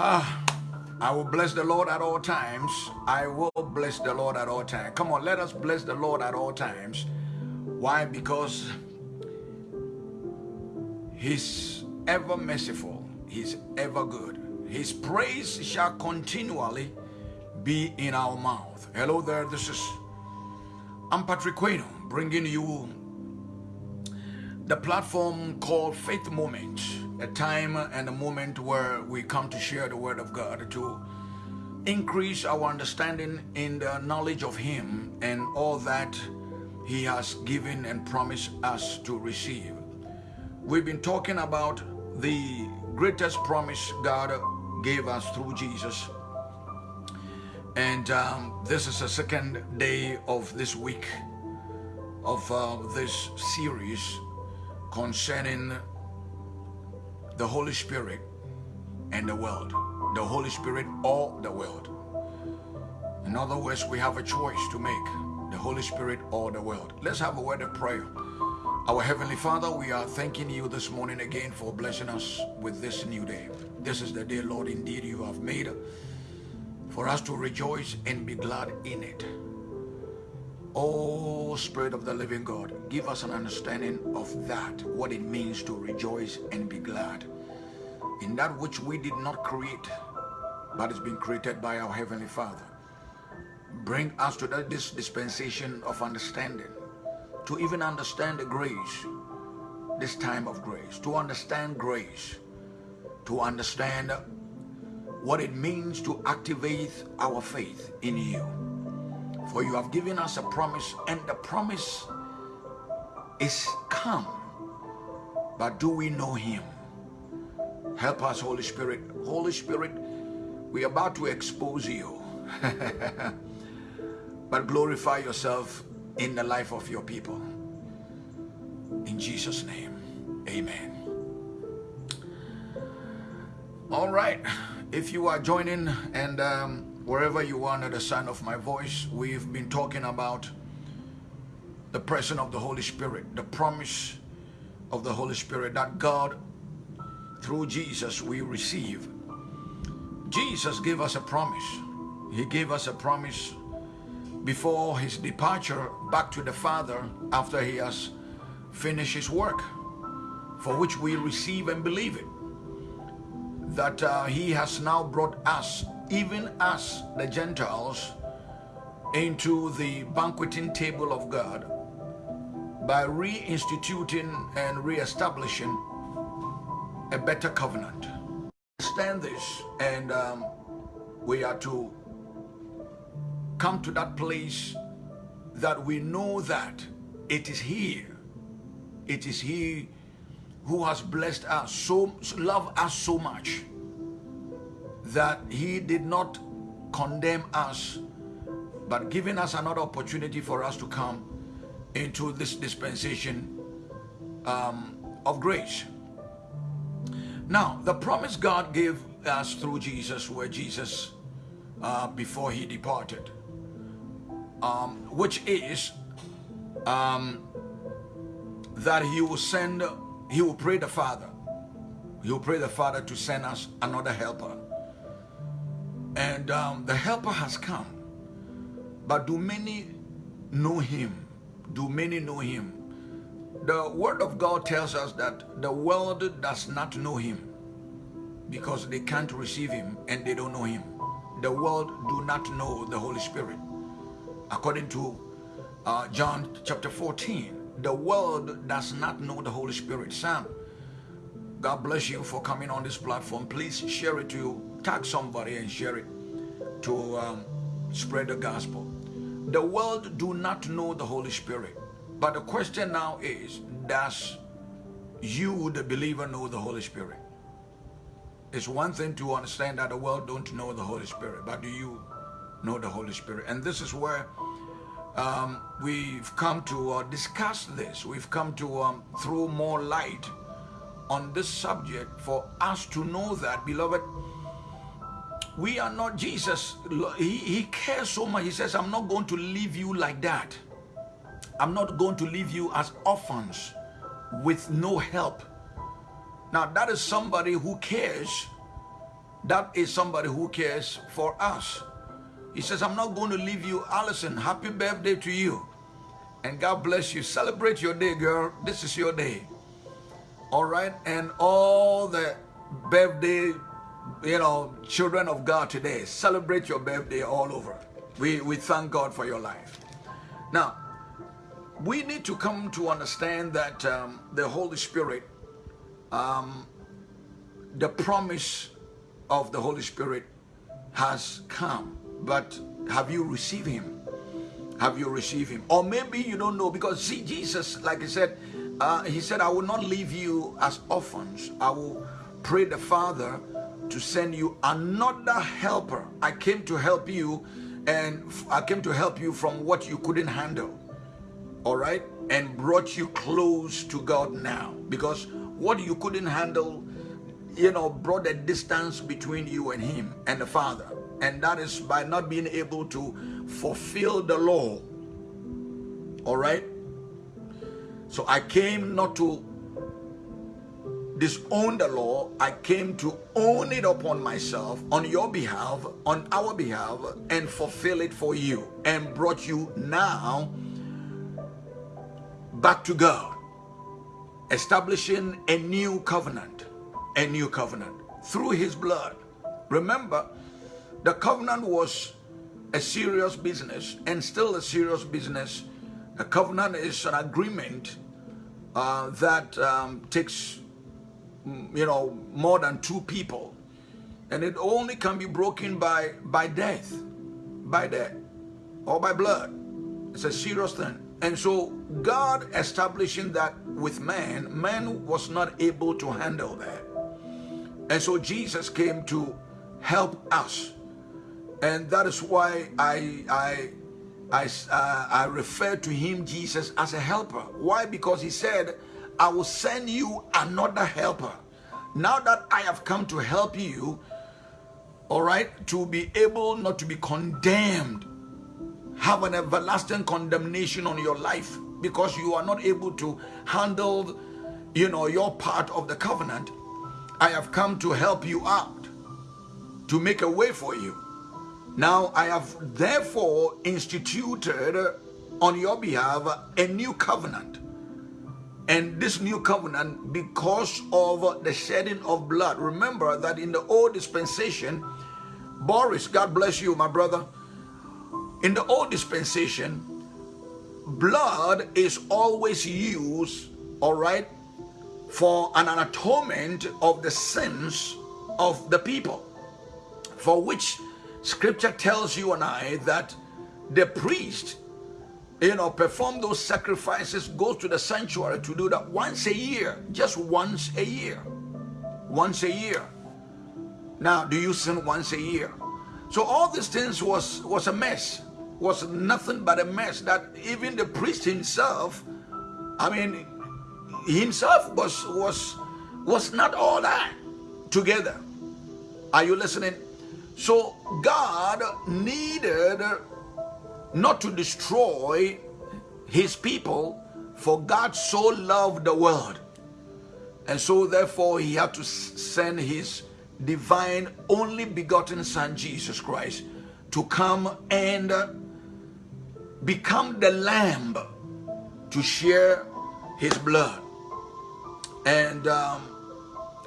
Ah, I will bless the Lord at all times. I will bless the Lord at all times. Come on, let us bless the Lord at all times. Why? Because He's ever merciful. He's ever good. His praise shall continually be in our mouth. Hello there, this is I'm Patrick Queno bringing you the platform called Faith Moment, a time and a moment where we come to share the Word of God to increase our understanding in the knowledge of Him and all that He has given and promised us to receive. We've been talking about the greatest promise God gave us through Jesus. And um, this is the second day of this week of uh, this series concerning the Holy Spirit and the world. The Holy Spirit or the world. In other words, we have a choice to make. The Holy Spirit or the world. Let's have a word of prayer. Our Heavenly Father, we are thanking you this morning again for blessing us with this new day. This is the day, Lord, indeed you have made for us to rejoice and be glad in it. Oh, Spirit of the living God, give us an understanding of that, what it means to rejoice and be glad in that which we did not create, but has been created by our Heavenly Father. Bring us to that, this dispensation of understanding to even understand the grace, this time of grace, to understand grace, to understand what it means to activate our faith in you. For you have given us a promise and the promise is come. But do we know him? Help us, Holy Spirit. Holy Spirit, we are about to expose you. but glorify yourself in the life of your people. In Jesus' name, amen. All right, if you are joining and um, wherever you are under the sound of my voice, we've been talking about the presence of the Holy Spirit, the promise of the Holy Spirit that God, through Jesus, we receive. Jesus gave us a promise. He gave us a promise before his departure back to the Father after he has finished his work, for which we receive and believe it. That uh, he has now brought us, even us, the Gentiles, into the banqueting table of God by reinstituting and reestablishing a better covenant. Understand this, and um, we are to come to that place that we know that it is here. It is he who has blessed us, so love us so much that he did not condemn us, but giving us another opportunity for us to come into this dispensation um, of grace. Now, the promise God gave us through Jesus, where Jesus, uh, before he departed, um, which is um, that he will send, he will pray the Father. He will pray the Father to send us another helper. And um, the helper has come. But do many know him? Do many know him? The word of God tells us that the world does not know him because they can't receive him and they don't know him. The world do not know the Holy Spirit according to uh, John chapter 14, the world does not know the Holy Spirit. Sam, God bless you for coming on this platform. Please share it to you. tag somebody and share it to um, spread the gospel. The world do not know the Holy Spirit. But the question now is, does you, the believer, know the Holy Spirit? It's one thing to understand that the world don't know the Holy Spirit, but do you know the Holy Spirit. And this is where um, we've come to uh, discuss this. We've come to um, throw more light on this subject for us to know that, beloved, we are not Jesus. He, he cares so much. He says, I'm not going to leave you like that. I'm not going to leave you as orphans with no help. Now, that is somebody who cares That is somebody who cares for us. He says, I'm not going to leave you. Allison, happy birthday to you. And God bless you. Celebrate your day, girl. This is your day. All right. And all the birthday, you know, children of God today, celebrate your birthday all over. We, we thank God for your life. Now, we need to come to understand that um, the Holy Spirit, um, the promise of the Holy Spirit has come, but have you received Him? Have you received Him? Or maybe you don't know because see, Jesus, like I said, uh, He said, I will not leave you as orphans. I will pray the Father to send you another helper. I came to help you and I came to help you from what you couldn't handle all right, and brought you close to God now. Because what you couldn't handle, you know, brought a distance between you and Him and the Father. And that is by not being able to fulfill the law. All right? So I came not to disown the law, I came to own it upon myself, on your behalf, on our behalf, and fulfill it for you, and brought you now back to God, establishing a new covenant, a new covenant through his blood. Remember, the covenant was a serious business and still a serious business. A covenant is an agreement uh, that um, takes, mm, you know, more than two people. And it only can be broken by, by death, by death, or by blood. It's a serious thing. And so God establishing that with man, man was not able to handle that. And so Jesus came to help us. And that is why I, I, I, uh, I refer to him, Jesus, as a helper. Why? Because he said, I will send you another helper. Now that I have come to help you, all right, to be able not to be condemned have an everlasting condemnation on your life because you are not able to handle you know your part of the covenant i have come to help you out to make a way for you now i have therefore instituted uh, on your behalf a new covenant. And this new covenant because of the shedding of blood. Remember that in the old dispensation boris god bless you my brother. In the old dispensation, blood is always used, all right, for an atonement of the sins of the people, for which scripture tells you and I that the priest, you know, perform those sacrifices, goes to the sanctuary to do that once a year, just once a year, once a year. Now, do you sin once a year? So all these things was, was a mess was nothing but a mess that even the priest himself, I mean, himself was, was, was not all that together. Are you listening? So God needed not to destroy his people for God so loved the world. And so therefore he had to send his divine only begotten son Jesus Christ to come and become the lamb to share his blood and um,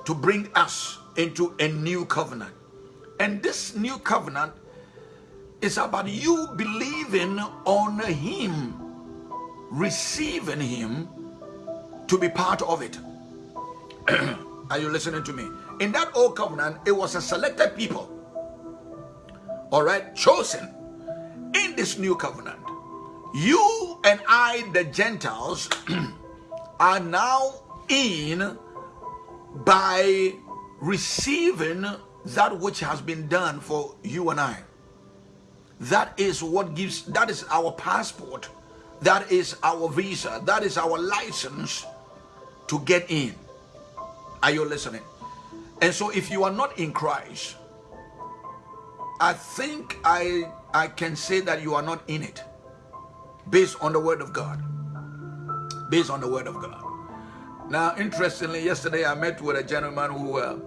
to bring us into a new covenant. And this new covenant is about you believing on him, receiving him to be part of it. Are you listening to me? In that old covenant, it was a selected people, all right, chosen. In this new covenant, you and I, the Gentiles, are now in by receiving that which has been done for you and I. That is what gives, that is our passport. That is our visa. That is our license to get in. Are you listening? And so if you are not in Christ, I think I, I can say that you are not in it based on the word of God. Based on the word of God. Now, interestingly, yesterday I met with a gentleman who uh,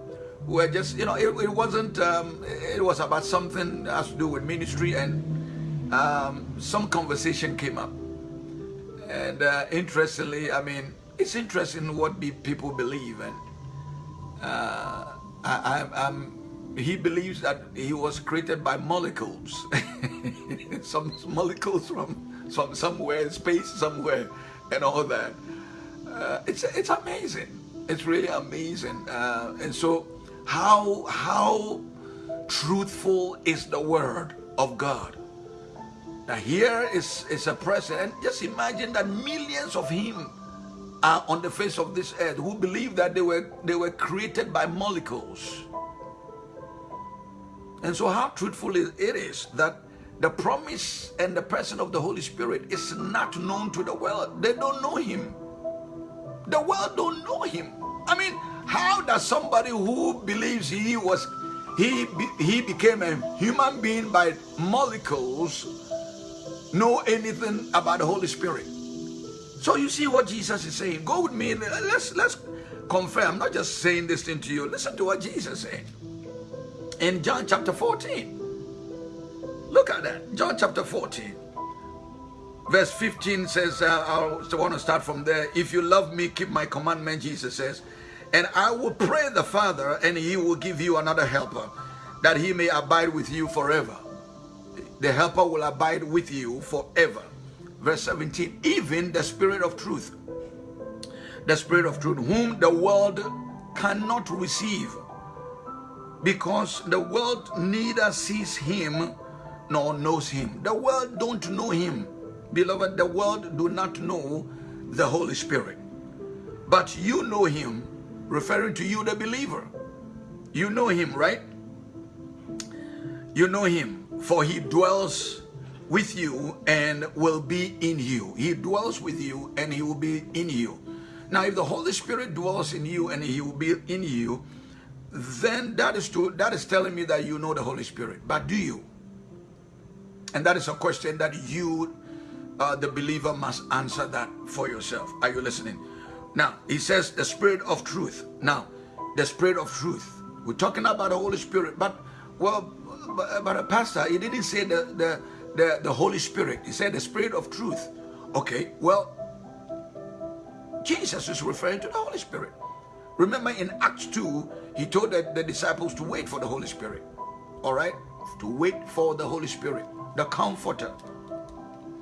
were just, you know, it, it wasn't, um, it was about something that has to do with ministry and um, some conversation came up. And uh, interestingly, I mean, it's interesting what people believe. And uh, I, I, he believes that he was created by molecules. some molecules from some, somewhere in space, somewhere, and all that. Uh, it's, it's amazing. It's really amazing. Uh, and so how, how truthful is the word of God? Now here is, is a president. Just imagine that millions of him are on the face of this earth who believe that they were, they were created by molecules. And so how truthful it is that the promise and the person of the Holy Spirit is not known to the world. They don't know him. The world don't know him. I mean, how does somebody who believes he was he he became a human being by molecules know anything about the Holy Spirit? So you see what Jesus is saying. Go with me. Let's let's confirm. I'm not just saying this thing to you. Listen to what Jesus said in John chapter 14. Look at that. John chapter 14. Verse 15 says, uh, I want to start from there. If you love me, keep my commandment, Jesus says. And I will pray the Father, and he will give you another helper, that he may abide with you forever. The helper will abide with you forever. Verse 17, even the Spirit of truth, the Spirit of truth, whom the world cannot receive, because the world neither sees him nor knows him. The world don't know him. Beloved, the world do not know the Holy Spirit. But you know him referring to you, the believer. You know him, right? You know him, for he dwells with you and will be in you. He dwells with you and he will be in you. Now, if the Holy Spirit dwells in you and he will be in you, then that is to that is telling me that you know the Holy Spirit. But do you? And that is a question that you, uh, the believer, must answer that for yourself. Are you listening? Now, he says the spirit of truth. Now, the spirit of truth. We're talking about the Holy Spirit, but, well, but, a uh, pastor, he didn't say the, the, the, the Holy Spirit. He said the spirit of truth. Okay, well, Jesus is referring to the Holy Spirit. Remember in Acts 2, he told the, the disciples to wait for the Holy Spirit. All right? To wait for the Holy Spirit, the comforter.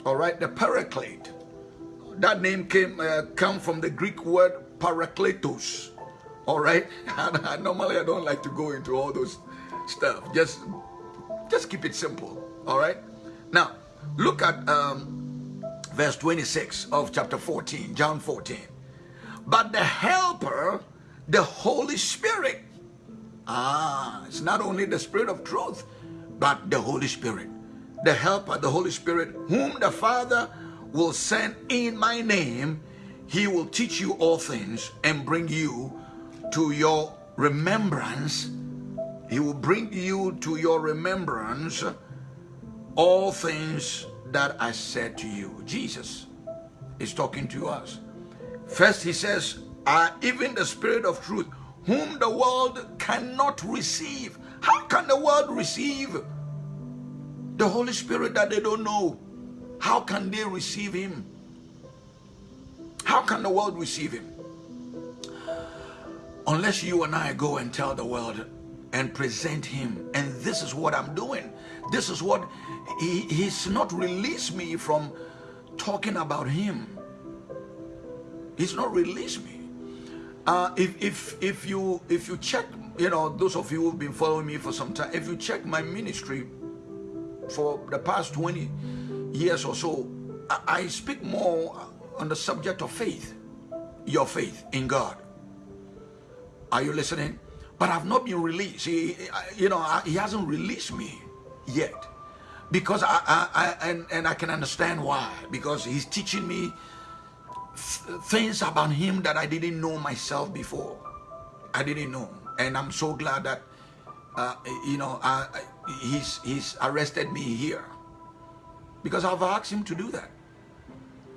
All right? The paraclete that name came uh, come from the Greek word parakletos. All right. normally I don't like to go into all those stuff. Just just keep it simple. All right. Now look at um, verse 26 of chapter 14, John 14. But the Helper, the Holy Spirit. Ah, it's not only the Spirit of truth, but the Holy Spirit. The Helper, the Holy Spirit, whom the Father will send in my name, he will teach you all things and bring you to your remembrance. He will bring you to your remembrance all things that I said to you. Jesus is talking to us. First, he says, "I even the Spirit of truth, whom the world cannot receive. How can the world receive the Holy Spirit that they don't know? How can they receive him? How can the world receive him? Unless you and I go and tell the world and present him. And this is what I'm doing. This is what he, he's not released me from talking about him. He's not released me. Uh, if if if you if you check, you know, those of you who've been following me for some time, if you check my ministry for the past 20 years or so, I, speak more on the subject of faith, your faith in God. Are you listening? But I've not been released. He, you know, he hasn't released me yet. Because I, I, I and, and I can understand why. Because he's teaching me things about him that I didn't know myself before. I didn't know. And I'm so glad that, uh, you know, I, he's, he's arrested me here because I've asked him to do that.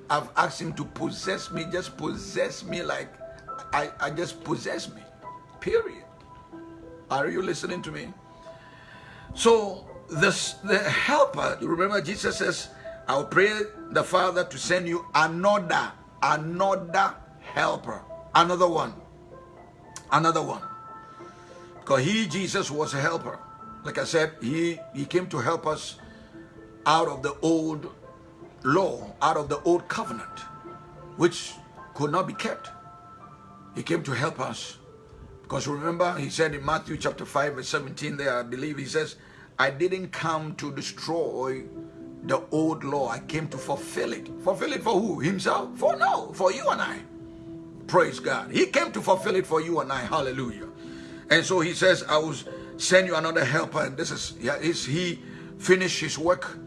I've asked him to possess me, just possess me like I, I just possess me. Period. Are you listening to me? So this the helper, remember Jesus says, I'll pray the Father to send you another, another helper, another one, another one. Because he, Jesus, was a helper. Like I said, he, he came to help us out of the old law, out of the old covenant, which could not be kept. He came to help us. Because remember, he said in Matthew chapter 5, verse 17 there, I believe he says, I didn't come to destroy the old law. I came to fulfill it. Fulfill it for who? Himself? For no, for you and I. Praise God. He came to fulfill it for you and I. Hallelujah. And so he says, I will send you another helper. And this is, yeah, is he finished his work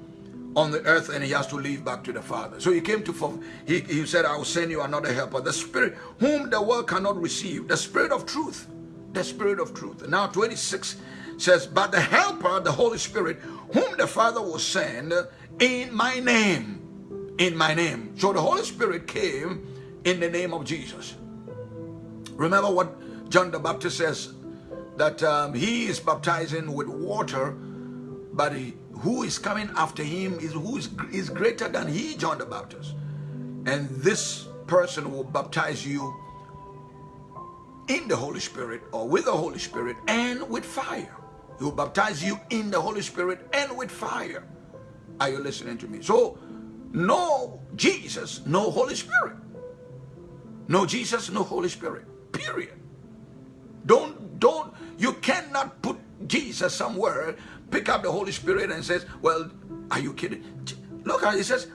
on the earth and he has to leave back to the Father. So he came to, he, he said, I will send you another helper, the Spirit whom the world cannot receive, the Spirit of truth, the Spirit of truth. Now 26 says, but the helper, the Holy Spirit, whom the Father will send in my name, in my name. So the Holy Spirit came in the name of Jesus. Remember what John the Baptist says, that um, he is baptizing with water, but he, who is coming after him is who is, is greater than he, John the Baptist. And this person will baptize you in the Holy Spirit or with the Holy Spirit and with fire. He will baptize you in the Holy Spirit and with fire. Are you listening to me? So, no Jesus, no Holy Spirit. No Jesus, no Holy Spirit. Period. Don't, don't, you cannot put Jesus somewhere pick up the Holy Spirit and says, well, are you kidding? Look how it says,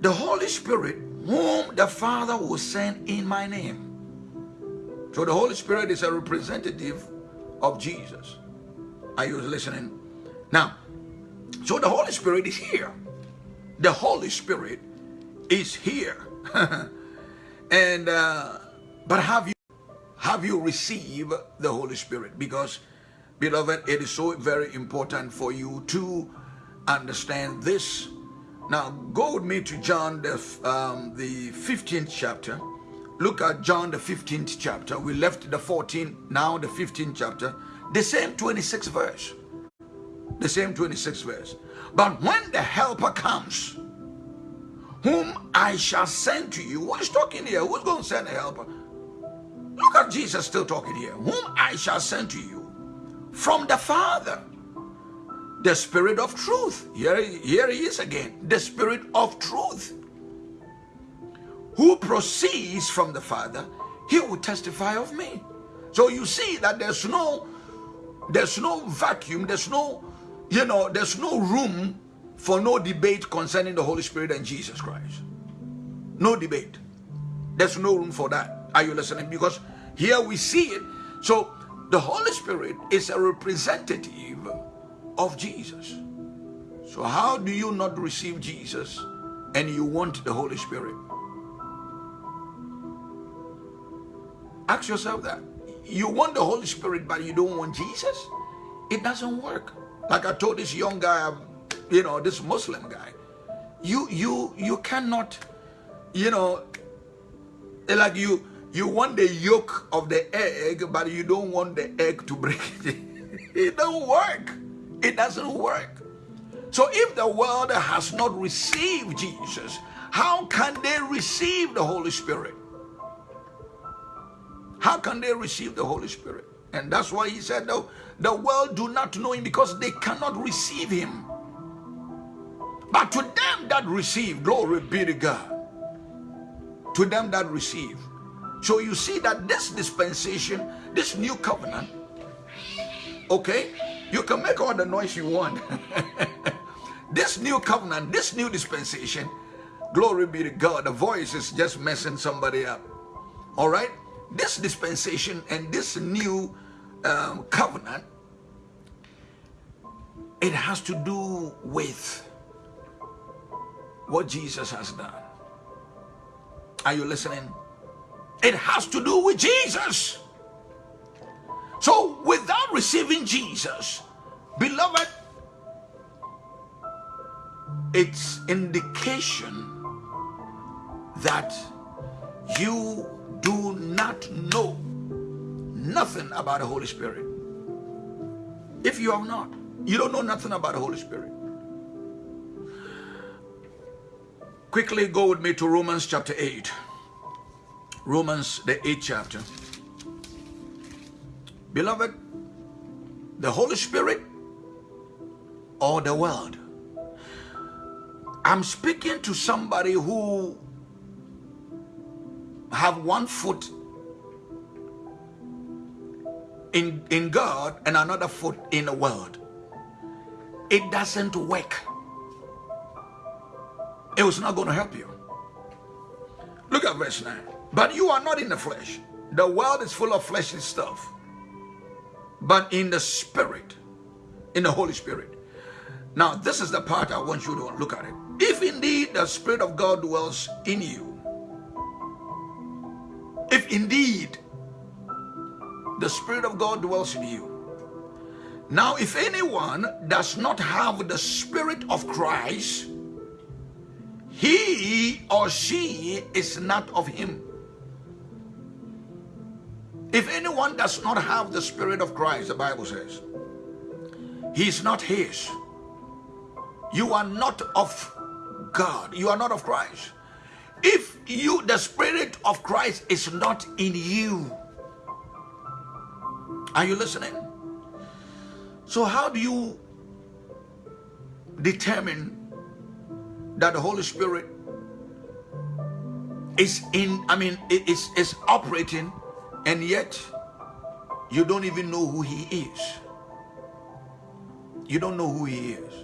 the Holy Spirit whom the Father will send in my name. So the Holy Spirit is a representative of Jesus. Are you listening? Now, so the Holy Spirit is here. The Holy Spirit is here. and uh, but have you have you received the Holy Spirit? Because Beloved, it is so very important for you to understand this. Now, go with me to John, the, um, the 15th chapter. Look at John, the 15th chapter. We left the 14th, now the 15th chapter. The same 26th verse. The same 26th verse. But when the helper comes, whom I shall send to you. Who's talking here? Who's going to send a helper? Look at Jesus still talking here. Whom I shall send to you from the Father. The Spirit of truth. Here, here he is again. The Spirit of truth. Who proceeds from the Father, he will testify of me. So you see that there's no there's no vacuum, there's no, you know, there's no room for no debate concerning the Holy Spirit and Jesus Christ. No debate. There's no room for that. Are you listening? Because here we see it. So the Holy Spirit is a representative of Jesus. So how do you not receive Jesus and you want the Holy Spirit? Ask yourself that. You want the Holy Spirit but you don't want Jesus? It doesn't work. Like I told this young guy, um, you know, this Muslim guy, you you you cannot, you know, like you you want the yolk of the egg, but you don't want the egg to break it. don't work. It doesn't work. So if the world has not received Jesus, how can they receive the Holy Spirit? How can they receive the Holy Spirit? And that's why he said, no, the world do not know him because they cannot receive him. But to them that receive, glory be to God. To them that receive, so you see that this dispensation, this new covenant, okay, you can make all the noise you want. this new covenant, this new dispensation, glory be to God, the voice is just messing somebody up. All right? This dispensation and this new um, covenant, it has to do with what Jesus has done. Are you listening? It has to do with Jesus. So without receiving Jesus, beloved, it's indication that you do not know nothing about the Holy Spirit. If you have not, you don't know nothing about the Holy Spirit. Quickly go with me to Romans chapter 8. Romans, the 8th chapter. Beloved, the Holy Spirit or the world. I'm speaking to somebody who have one foot in, in God and another foot in the world. It doesn't work. It was not going to help you. Look at verse 9. But you are not in the flesh. The world is full of fleshly stuff. But in the spirit, in the Holy Spirit. Now, this is the part I want you to look at it. If indeed the Spirit of God dwells in you, if indeed the Spirit of God dwells in you. Now, if anyone does not have the Spirit of Christ, he or she is not of him. If anyone does not have the Spirit of Christ, the Bible says, he is not his. You are not of God. You are not of Christ. If you, the Spirit of Christ is not in you, are you listening? So how do you determine that the Holy Spirit is in, I mean, is, is operating and yet you don't even know who he is. You don't know who he is.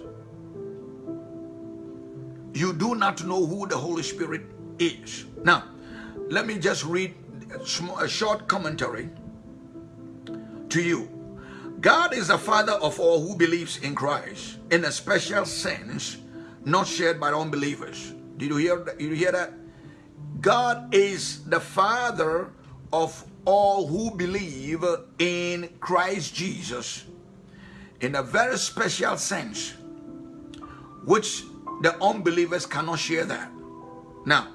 You do not know who the Holy Spirit is. Now, let me just read a short commentary to you. God is the father of all who believes in Christ in a special sense, not shared by unbelievers. Did you hear that? You hear that? God is the father of all who believe in Christ Jesus in a very special sense, which the unbelievers cannot share that. Now,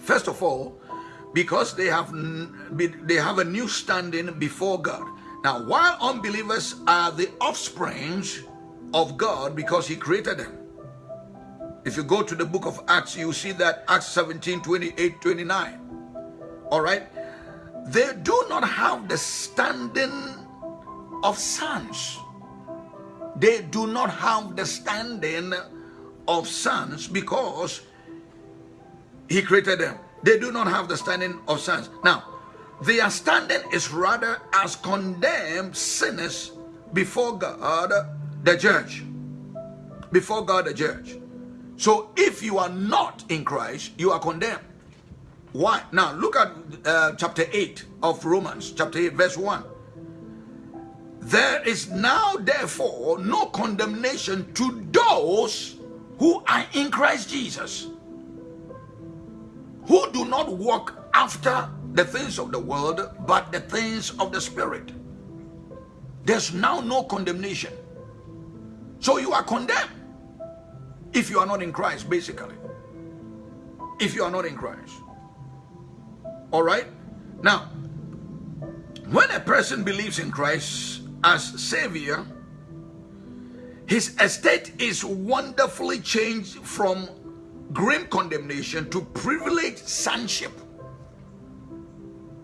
first of all, because they have they have a new standing before God. Now, while unbelievers are the offsprings of God because he created them. If you go to the book of Acts, you see that Acts 17, 28, 29. All right? They do not have the standing of sons. They do not have the standing of sons because he created them. They do not have the standing of sons. Now, their standing is rather as condemned sinners before God, the judge. Before God, the judge. So if you are not in Christ, you are condemned. Why? Now, look at uh, chapter 8 of Romans, chapter 8, verse 1. There is now, therefore, no condemnation to those who are in Christ Jesus who do not walk after the things of the world, but the things of the Spirit. There's now no condemnation. So you are condemned if you are not in Christ, basically. If you are not in Christ. All right? Now, when a person believes in Christ as Savior, his estate is wonderfully changed from grim condemnation to privileged sonship.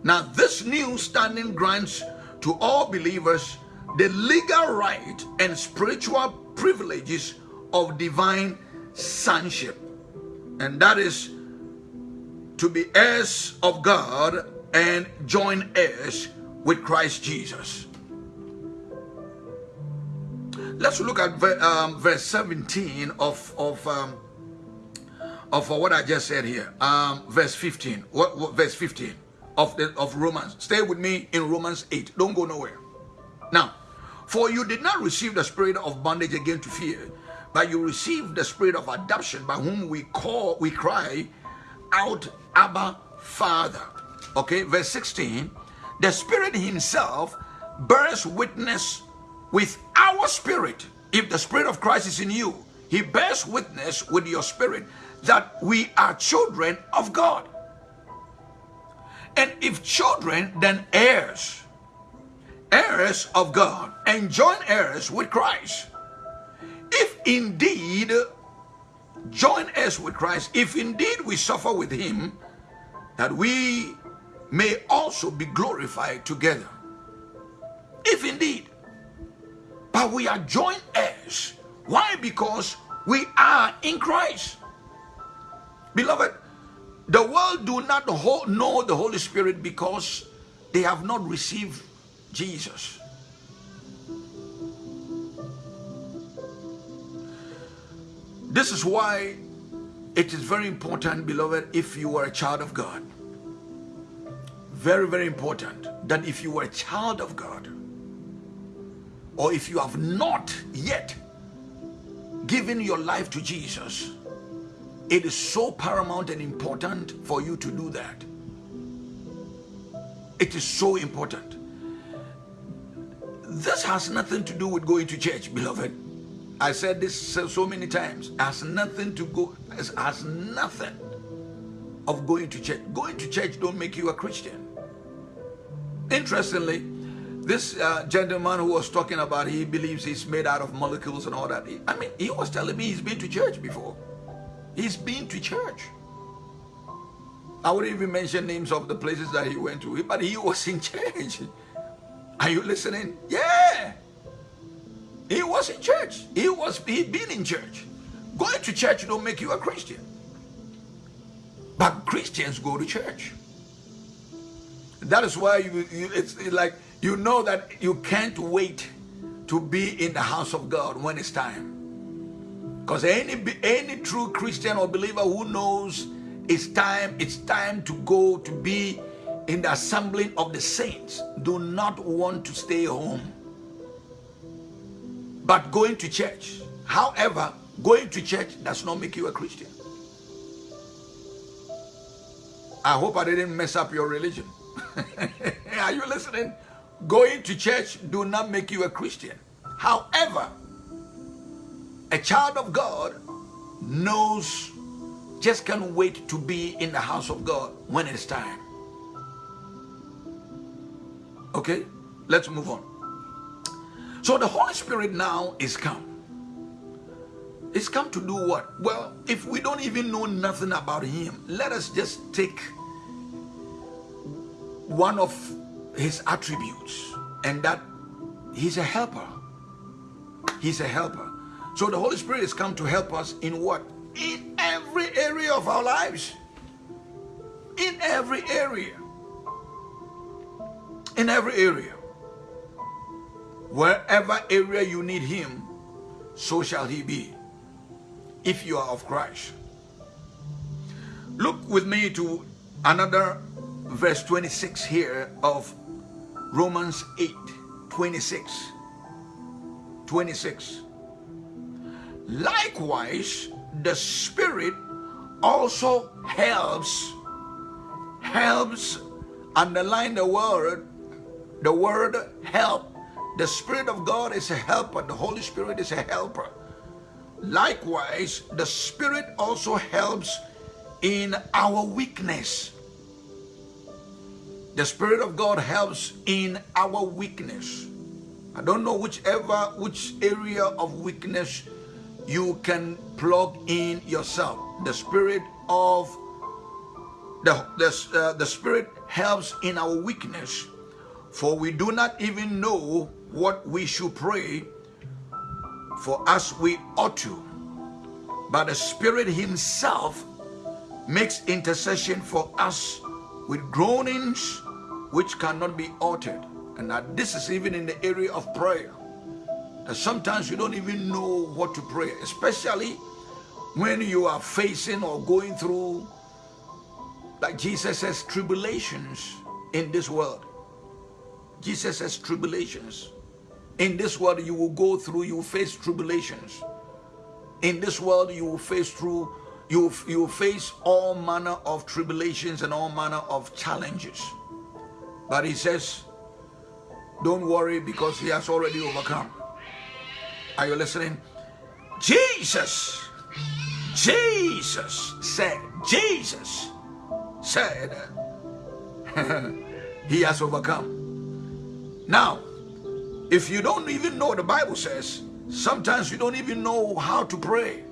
Now, this new standing grants to all believers the legal right and spiritual privileges of divine sonship. And that is to be heirs of God and join heirs with Christ Jesus. Let's look at um, verse 17 of, of um, of what I just said here. Um, verse 15. What, what, verse 15 of the of Romans. Stay with me in Romans 8. Don't go nowhere. Now, for you did not receive the spirit of bondage again to fear, but you received the spirit of adoption by whom we call we cry out Abba Father. Okay, verse 16. The Spirit Himself bears witness with our spirit. If the Spirit of Christ is in you, He bears witness with your spirit that we are children of God. And if children, then heirs. Heirs of God and joint heirs with Christ. If indeed join us with Christ, if indeed we suffer with him, that we may also be glorified together. If indeed. But we are joint heirs. Why? Because we are in Christ. Beloved, the world do not know the Holy Spirit because they have not received Jesus. This is why it is very important, beloved, if you are a child of God. Very, very important that if you are a child of God, or if you have not yet given your life to Jesus, it is so paramount and important for you to do that. It is so important. This has nothing to do with going to church, beloved. I said this so many times. Has nothing to go. Has nothing of going to church. Going to church don't make you a Christian. Interestingly, this uh, gentleman who was talking about he believes he's made out of molecules and all that. I mean, he was telling me he's been to church before. He's been to church. I wouldn't even mention names of the places that he went to, but he was in church. Are you listening? Yeah. He was in church. He was he been in church. Going to church don't make you a Christian. But Christians go to church. That is why you, you it's like you know that you can't wait to be in the house of God when it's time. Because any any true Christian or believer who knows it's time, it's time to go to be in the assembling of the saints, do not want to stay home but going to church. However, going to church does not make you a Christian. I hope I didn't mess up your religion. Are you listening? Going to church do not make you a Christian. However, a child of God knows just can't wait to be in the house of God when it's time. Okay, let's move on. So the Holy Spirit now is come. It's come to do what? Well, if we don't even know nothing about him, let us just take one of his attributes and that he's a helper. He's a helper. So the Holy Spirit has come to help us in what? In every area of our lives. In every area. In every area. Wherever area you need him, so shall he be, if you are of Christ. Look with me to another verse 26 here of Romans 8, 26. 26. Likewise, the Spirit also helps, helps, underline the word, the word help the Spirit of God is a helper. The Holy Spirit is a helper. Likewise, the Spirit also helps in our weakness. The Spirit of God helps in our weakness. I don't know whichever, which area of weakness you can plug in yourself. The Spirit of the, the, uh, the Spirit helps in our weakness. For we do not even know what we should pray for as we ought to. But the Spirit Himself makes intercession for us with groanings which cannot be uttered. And that this is even in the area of prayer. That sometimes you don't even know what to pray, especially when you are facing or going through, like Jesus says, tribulations in this world. Jesus says tribulations. In this world, you will go through, you will face tribulations. In this world, you will face through, you, you will face all manner of tribulations and all manner of challenges. But he says, don't worry because he has already overcome. Are you listening? Jesus, Jesus said, Jesus said, he has overcome. Now, if you don't even know the Bible says, sometimes you don't even know how to pray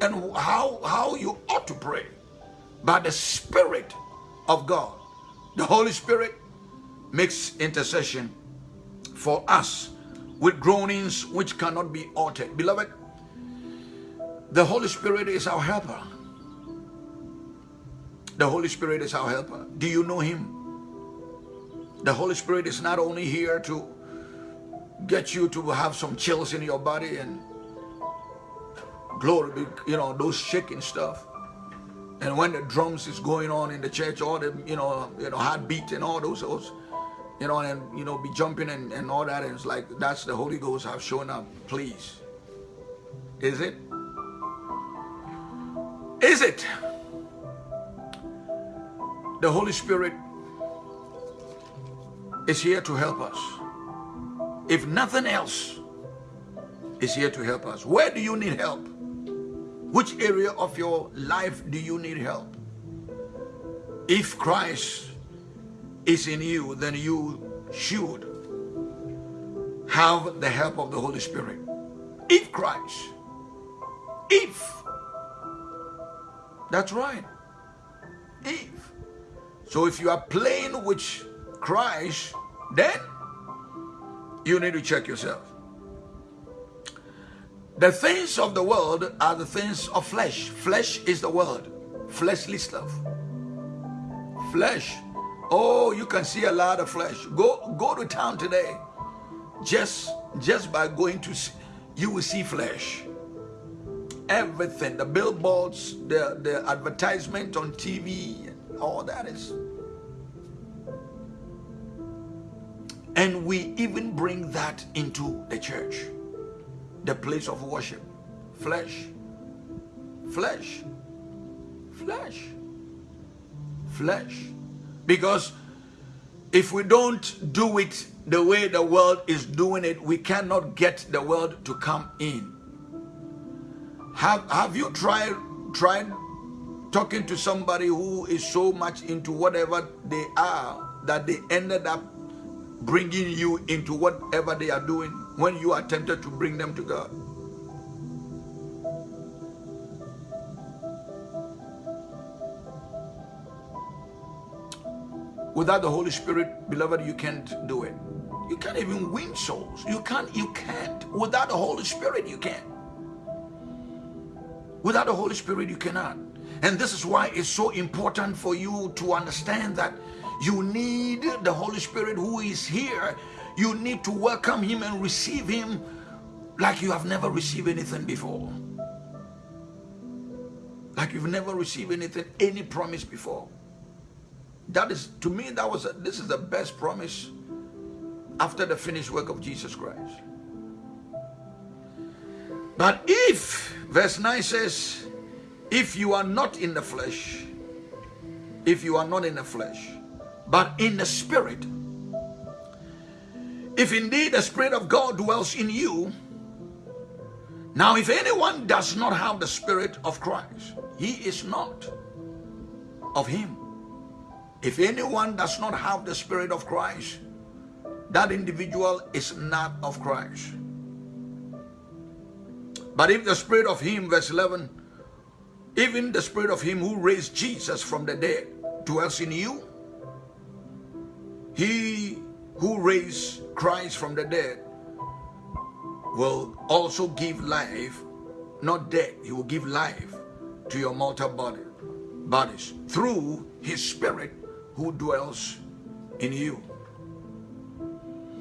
and how, how you ought to pray. By the Spirit of God, the Holy Spirit makes intercession for us with groanings which cannot be uttered. Beloved, the Holy Spirit is our helper. The Holy Spirit is our helper. Do you know Him? The Holy Spirit is not only here to get you to have some chills in your body and glory, you know, those shaking stuff. And when the drums is going on in the church, all the, you know, you know, heartbeat and all those, those you know, and, you know, be jumping and, and all that. And it's like, that's the Holy Ghost have shown up. Please. Is it? Is it? The Holy Spirit is here to help us. If nothing else is here to help us. Where do you need help? Which area of your life do you need help? If Christ is in you, then you should have the help of the Holy Spirit. If Christ, if, that's right, if. So if you are playing with Christ, then you need to check yourself. The things of the world are the things of flesh. Flesh is the world. Fleshly stuff. Flesh Oh, you can see a lot of flesh. Go go to town today. Just just by going to see, you will see flesh. Everything, the billboards, the, the advertisement on TV, all that is. And we even bring that into the church, the place of worship. Flesh, flesh, flesh, flesh. Because if we don't do it the way the world is doing it, we cannot get the world to come in. Have, have you tried, tried talking to somebody who is so much into whatever they are that they ended up bringing you into whatever they are doing when you are tempted to bring them to God? Without the Holy Spirit, beloved, you can't do it. You can't even win souls. You can't, you can't. Without the Holy Spirit, you can't. Without the Holy Spirit, you cannot. And this is why it's so important for you to understand that you need the Holy Spirit who is here. You need to welcome him and receive him like you have never received anything before. Like you've never received anything, any promise before. That is, to me, that was, a, this is the best promise after the finished work of Jesus Christ. But if, verse 9 says, if you are not in the flesh, if you are not in the flesh, but in the spirit, if indeed the spirit of God dwells in you, now if anyone does not have the spirit of Christ, he is not of him. If anyone does not have the Spirit of Christ, that individual is not of Christ. But if the Spirit of Him, verse 11, even the Spirit of Him who raised Jesus from the dead dwells in you, He who raised Christ from the dead will also give life, not death, He will give life to your mortal body, bodies through His Spirit who dwells in you.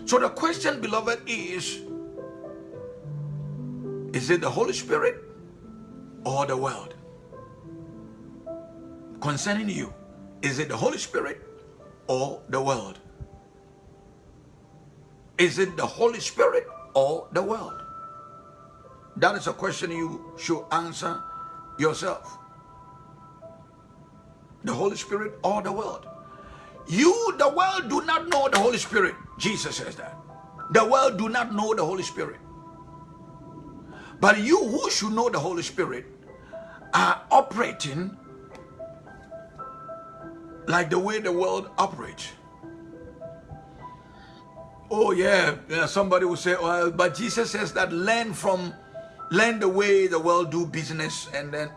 So the question, beloved, is, is it the Holy Spirit or the world? Concerning you, is it the Holy Spirit or the world? Is it the Holy Spirit or the world? That is a question you should answer yourself. The Holy Spirit or the world? You, the world, do not know the Holy Spirit. Jesus says that. The world do not know the Holy Spirit. But you who should know the Holy Spirit are operating like the way the world operates. Oh yeah, yeah, somebody will say, well, but Jesus says that learn from, learn the way the world do business and then,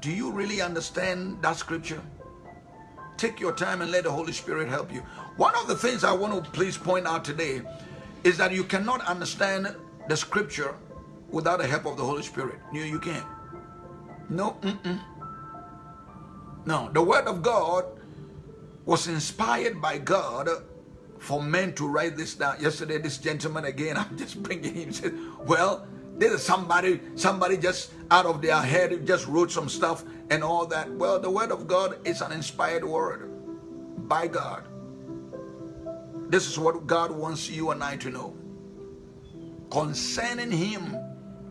do you really understand that scripture? Take your time and let the Holy Spirit help you. One of the things I want to please point out today is that you cannot understand the scripture without the help of the Holy Spirit. You, you can't. No, mm -mm. no. The Word of God was inspired by God for men to write this down. Yesterday, this gentleman again, I'm just bringing him. Said, "Well, this is somebody. Somebody just out of their head just wrote some stuff and all that." Well, the Word of God is an inspired word by God. This is what God wants you and I to know concerning Him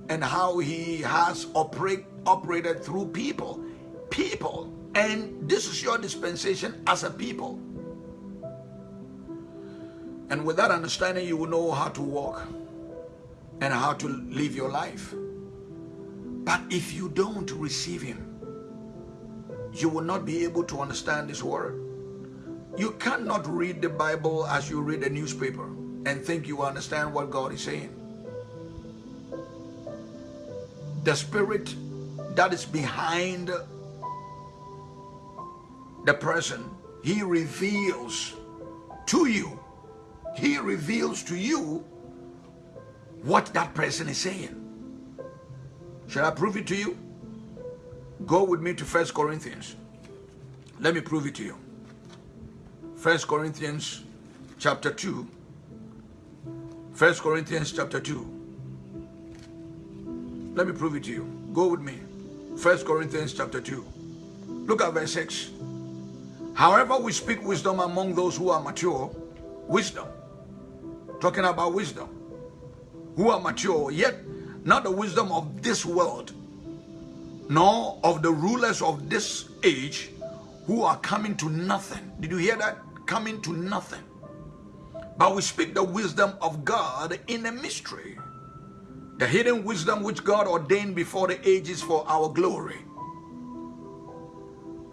and how He has operate, operated through people. People. And this is your dispensation as a people. And with that understanding, you will know how to walk and how to live your life. But if you don't receive Him, you will not be able to understand this word. You cannot read the Bible as you read a newspaper and think you understand what God is saying. The spirit that is behind the person, he reveals to you, he reveals to you what that person is saying. Shall I prove it to you? Go with me to First Corinthians. Let me prove it to you. First Corinthians chapter 2. First Corinthians chapter 2. Let me prove it to you. Go with me. First Corinthians chapter 2. Look at verse 6. However, we speak wisdom among those who are mature. Wisdom. Talking about wisdom. Who are mature, yet not the wisdom of this world, nor of the rulers of this age who are coming to nothing. Did you hear that? coming to nothing. But we speak the wisdom of God in a mystery. The hidden wisdom which God ordained before the ages for our glory.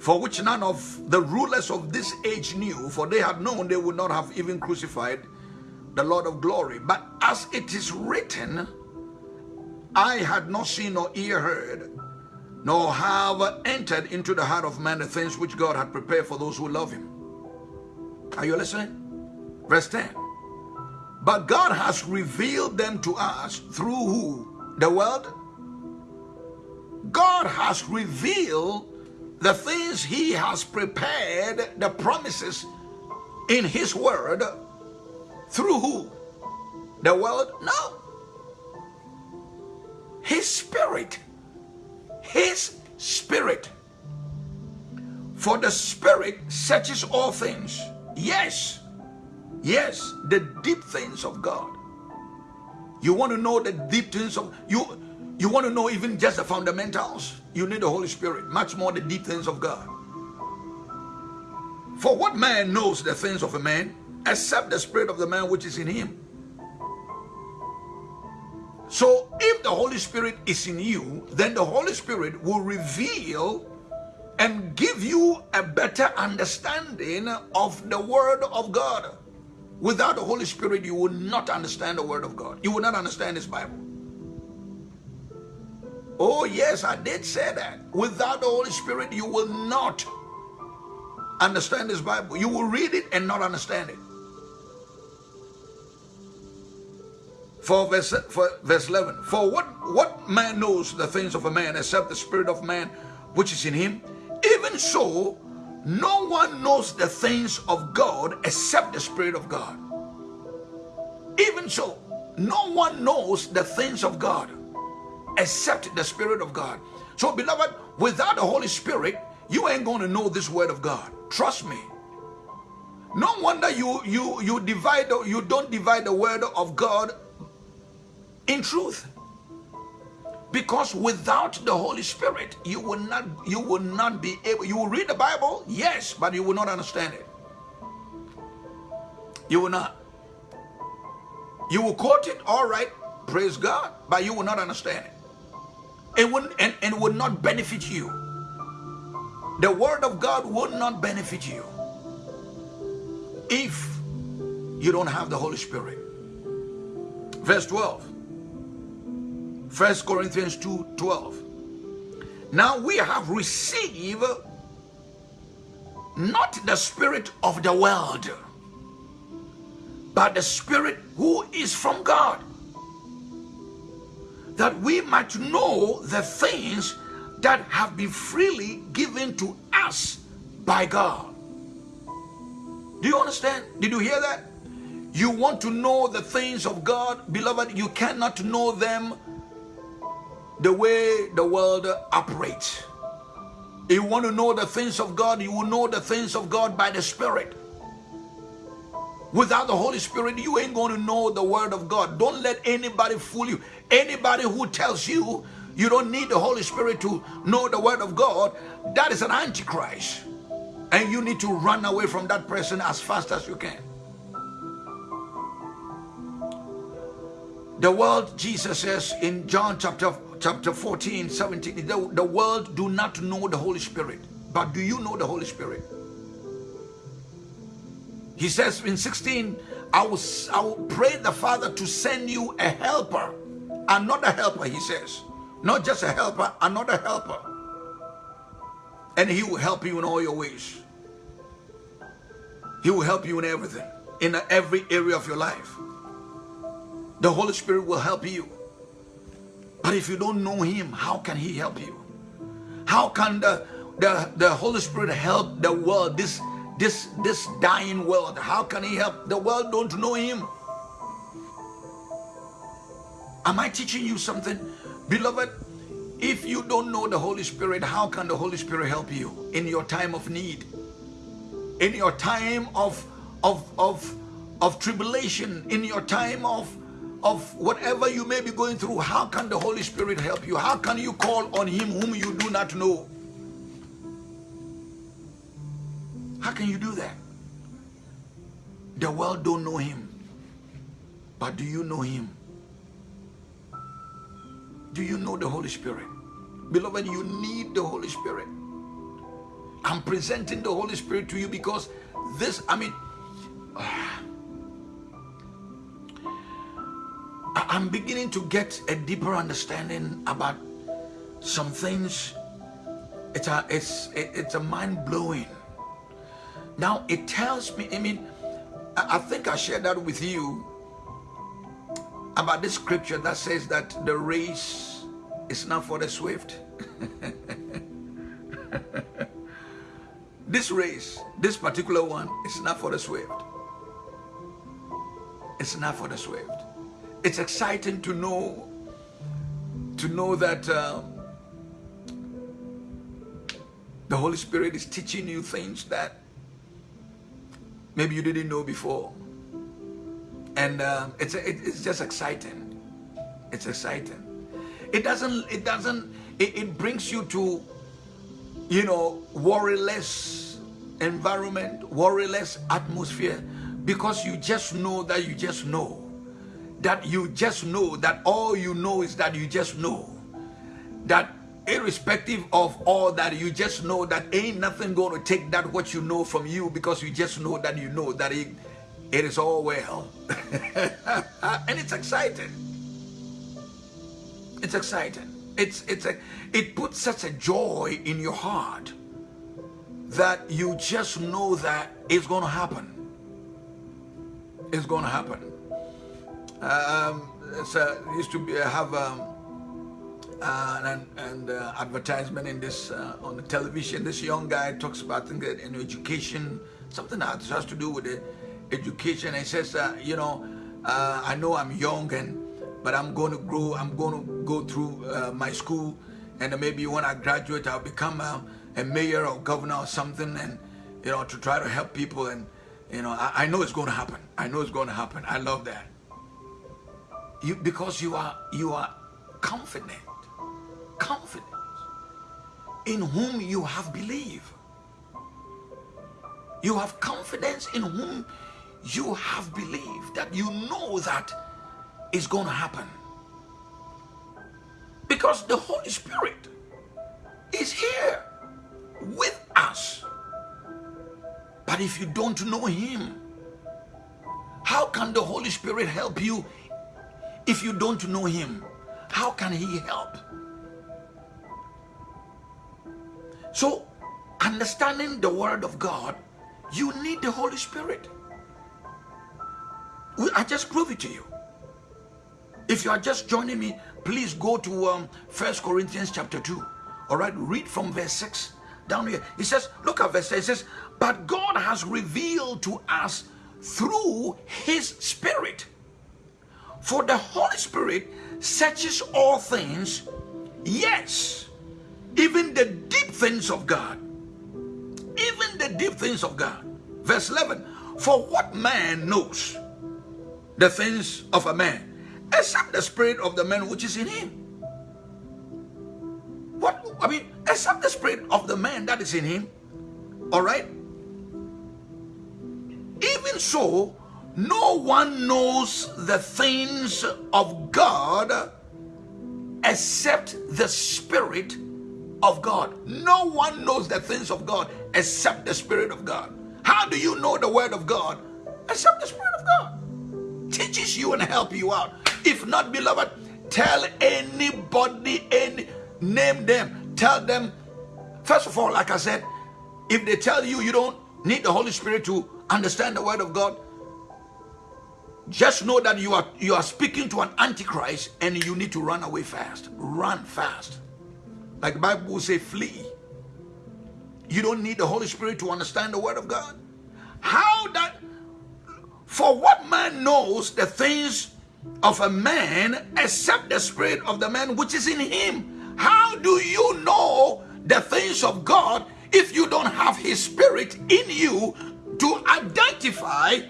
For which none of the rulers of this age knew, for they had known they would not have even crucified the Lord of glory. But as it is written, Eye had not seen nor ear heard, nor have entered into the heart of man the things which God had prepared for those who love him. Are you listening? Verse 10. But God has revealed them to us through who? The world? God has revealed the things he has prepared, the promises in his word through who? The world? No. His spirit. His spirit. For the spirit searches all things Yes, yes, the deep things of God. You want to know the deep things of you. You want to know even just the fundamentals. You need the Holy Spirit, much more the deep things of God. For what man knows the things of a man except the spirit of the man which is in him? So if the Holy Spirit is in you, then the Holy Spirit will reveal and give you a better understanding of the Word of God. Without the Holy Spirit, you will not understand the Word of God. You will not understand this Bible. Oh, yes, I did say that. Without the Holy Spirit, you will not understand this Bible. You will read it and not understand it. For verse, for verse 11, for what, what man knows the things of a man except the spirit of man which is in him? Even so, no one knows the things of God except the Spirit of God. Even so, no one knows the things of God except the Spirit of God. So, beloved, without the Holy Spirit, you ain't going to know this word of God. Trust me. No wonder you you you divide you don't divide the word of God in truth because without the holy spirit you will not you will not be able you will read the bible yes but you will not understand it you will not you will quote it all right praise god but you will not understand it it wouldn't and, and would not benefit you the word of God will not benefit you if you don't have the Holy Spirit. Verse 12. 1 Corinthians 2 12. Now we have received not the spirit of the world, but the spirit who is from God, that we might know the things that have been freely given to us by God. Do you understand? Did you hear that? You want to know the things of God, beloved, you cannot know them the way the world operates. You want to know the things of God, you will know the things of God by the Spirit. Without the Holy Spirit, you ain't going to know the Word of God. Don't let anybody fool you. Anybody who tells you you don't need the Holy Spirit to know the Word of God, that is an antichrist. And you need to run away from that person as fast as you can. The world, Jesus says in John chapter, chapter 14, 17, the, the world do not know the Holy Spirit. But do you know the Holy Spirit? He says in 16, I will, I will pray the Father to send you a helper. Another helper, he says. Not just a helper, another helper. And he will help you in all your ways. He will help you in everything, in every area of your life. The Holy Spirit will help you. But if you don't know him, how can he help you? How can the, the, the Holy Spirit help the world, this, this, this dying world? How can he help? The world don't know him. Am I teaching you something? Beloved, if you don't know the Holy Spirit, how can the Holy Spirit help you in your time of need? In your time of, of, of, of tribulation, in your time of of whatever you may be going through, how can the Holy Spirit help you? How can you call on him whom you do not know? How can you do that? The world don't know him. But do you know him? Do you know the Holy Spirit? Beloved, you need the Holy Spirit. I'm presenting the Holy Spirit to you because this, I mean, uh, I'm beginning to get a deeper understanding about some things. It's a, it's, it's a mind blowing. Now it tells me, I mean, I think I shared that with you about this scripture that says that the race is not for the swift. this race, this particular one, is not for the swift. It's not for the swift it's exciting to know to know that um, the Holy Spirit is teaching you things that maybe you didn't know before. And um, it's, it, it's just exciting. It's exciting. It doesn't, it doesn't, it, it brings you to, you know, worryless environment, worryless atmosphere because you just know that you just know that you just know that all you know is that you just know. That irrespective of all that you just know that ain't nothing going to take that what you know from you because you just know that you know that it, it is all well. And it's exciting. It's exciting. It's it's a it puts such a joy in your heart that you just know that it's going to happen. It's going to happen um, so used to be, uh, have um, uh, an, an uh, advertisement in this on the television. This young guy talks about things in education, something that has to do with the education. He says, you know, I know I'm young and but I'm going to grow. I'm going to go through my school, and maybe when I graduate, I'll become a, a, mayor or governor or something, and you know, to try to help people. And you know, I, I know it's going to happen. I know it's going to happen. I love that you because you are you are confident confident in whom you have believed you have confidence in whom you have believed that you know that is going to happen because the Holy Spirit is here with us. But if you don't know him, how can the Holy Spirit help you if you don't know him? How can he help? So, understanding the word of God, you need the Holy Spirit. I just prove it to you. If you are just joining me, please go to um, 1 Corinthians chapter 2. All right, read from verse 6 down here. He says, look at verse 6. It says, But God has revealed to us through his Spirit. For the Holy Spirit searches all things, yes, even the deep things of God. Even the deep things of God. Verse 11, For what man knows the things of a man, except the spirit of the man which is in him? What, I mean, except the spirit of the man that is in him, all right? Even so, no one knows the things of God except the Spirit of God. No one knows the things of God except the Spirit of God. How do you know the Word of God? Except the Spirit of God. Teaches you and help you out. If not, beloved, tell anybody, any name them, tell them. First of all, like I said, if they tell you you don't need the Holy Spirit to understand the Word of God, just know that you are you are speaking to an antichrist and you need to run away fast. Run fast. Like the bible will say flee. You don't need the holy spirit to understand the word of god. How that for what man knows the things of a man except the spirit of the man which is in him? How do you know the things of god if you don't have his spirit in you to identify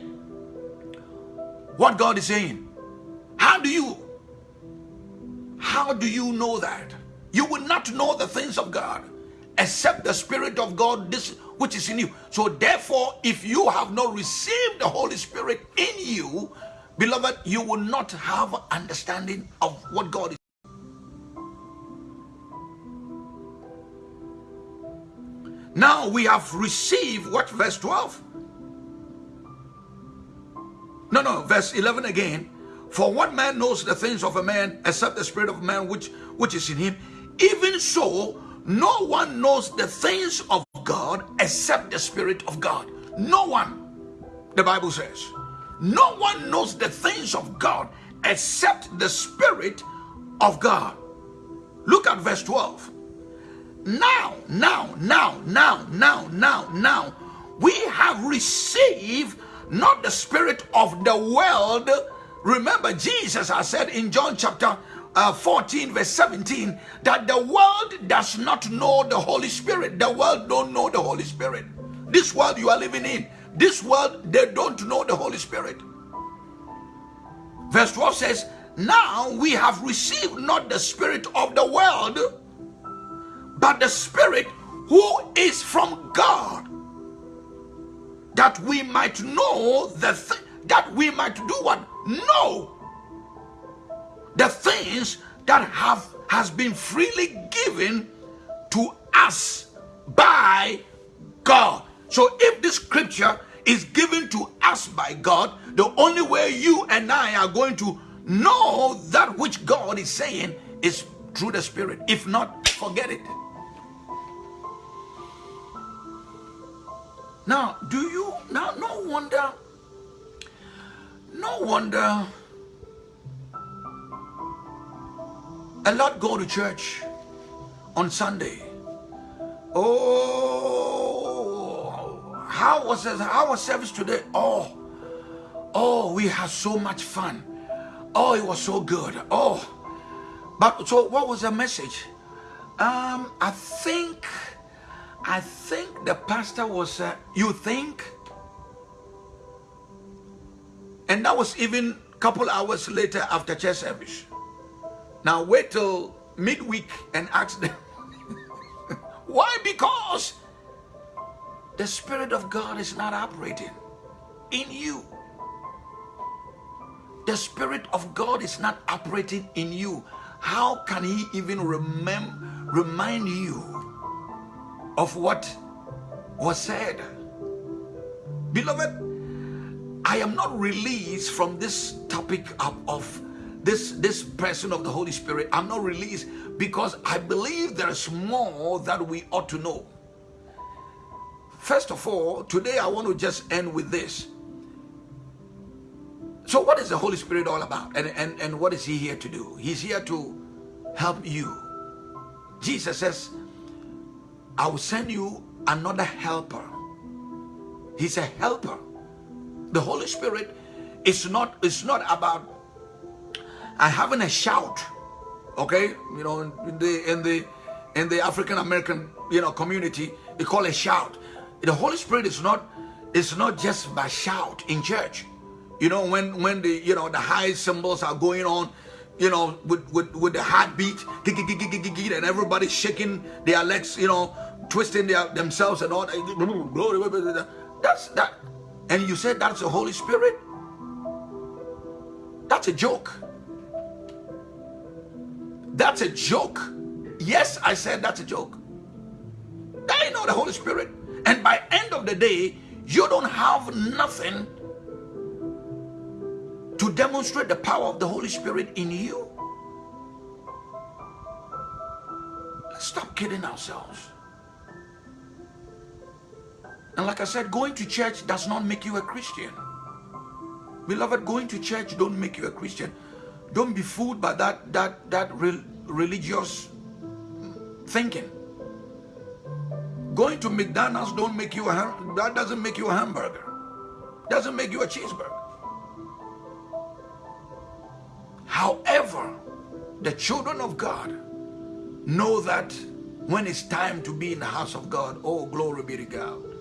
what God is saying. How do you? How do you know that? You will not know the things of God except the Spirit of God this which is in you. So therefore, if you have not received the Holy Spirit in you, beloved, you will not have understanding of what God is. Now we have received what verse 12 no, no, verse 11 again. For what man knows the things of a man except the spirit of man which, which is in him? Even so, no one knows the things of God except the spirit of God. No one, the Bible says. No one knows the things of God except the spirit of God. Look at verse 12. Now, now, now, now, now, now, now, we have received not the spirit of the world. Remember, Jesus has said in John chapter uh, 14 verse 17 that the world does not know the Holy Spirit. The world don't know the Holy Spirit. This world you are living in, this world, they don't know the Holy Spirit. Verse 12 says, Now we have received not the spirit of the world, but the spirit who is from God that we might know the th that we might do what know the things that have has been freely given to us by God. So if this scripture is given to us by God, the only way you and I are going to know that which God is saying is through the Spirit. If not, forget it. Now, do you now no wonder no wonder a lot go to church on Sunday. Oh, how was it? How was service today? Oh, oh, we had so much fun. Oh, it was so good. Oh, but so what was the message? Um, I think I think the pastor was, uh, you think? And that was even a couple hours later after church service. Now wait till midweek and ask them. Why? Because the Spirit of God is not operating in you. The Spirit of God is not operating in you. How can He even remember, remind you of what was said. Beloved, I am not released from this topic of, of this, this person of the Holy Spirit. I'm not released because I believe there's more that we ought to know. First of all, today I want to just end with this. So, what is the Holy Spirit all about? And, and, and what is He here to do? He's here to help you. Jesus says, I will send you another helper. He's a helper. The Holy Spirit is not, it's not about uh, having a shout. Okay? You know, in the in the in the African American, you know, community, they call a shout. The Holy Spirit is not it's not just by shout in church. You know, when when the you know the high cymbals are going on, you know, with with, with the heartbeat, and everybody shaking their legs, you know, twisting their themselves and all that. That's that. And you said that's the Holy Spirit? That's a joke. That's a joke. Yes, I said that's a joke. That ain't not the Holy Spirit. And by end of the day, you don't have nothing to demonstrate the power of the Holy Spirit in you. Stop kidding ourselves. And like I said, going to church does not make you a Christian. Beloved, going to church don't make you a Christian. Don't be fooled by that that that re religious thinking. Going to McDonald's don't make you a that doesn't make you a hamburger. Doesn't make you a cheeseburger. However, the children of God know that when it's time to be in the house of God, oh, glory be to God,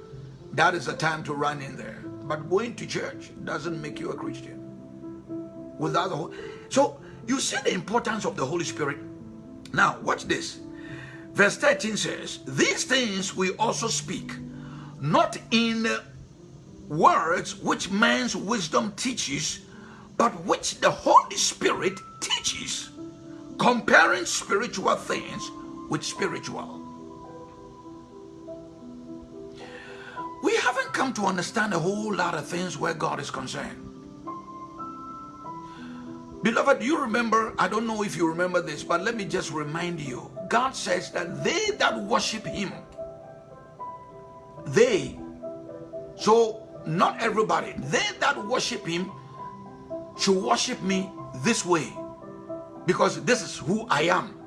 that is the time to run in there. But going to church doesn't make you a Christian. Without the whole, so you see the importance of the Holy Spirit. Now, watch this. Verse 13 says, These things we also speak, not in words which man's wisdom teaches, but which the Holy Spirit teaches, comparing spiritual things with spiritual. To understand a whole lot of things where God is concerned. Beloved, you remember, I don't know if you remember this, but let me just remind you. God says that they that worship him, they, so not everybody, they that worship him should worship me this way because this is who I am.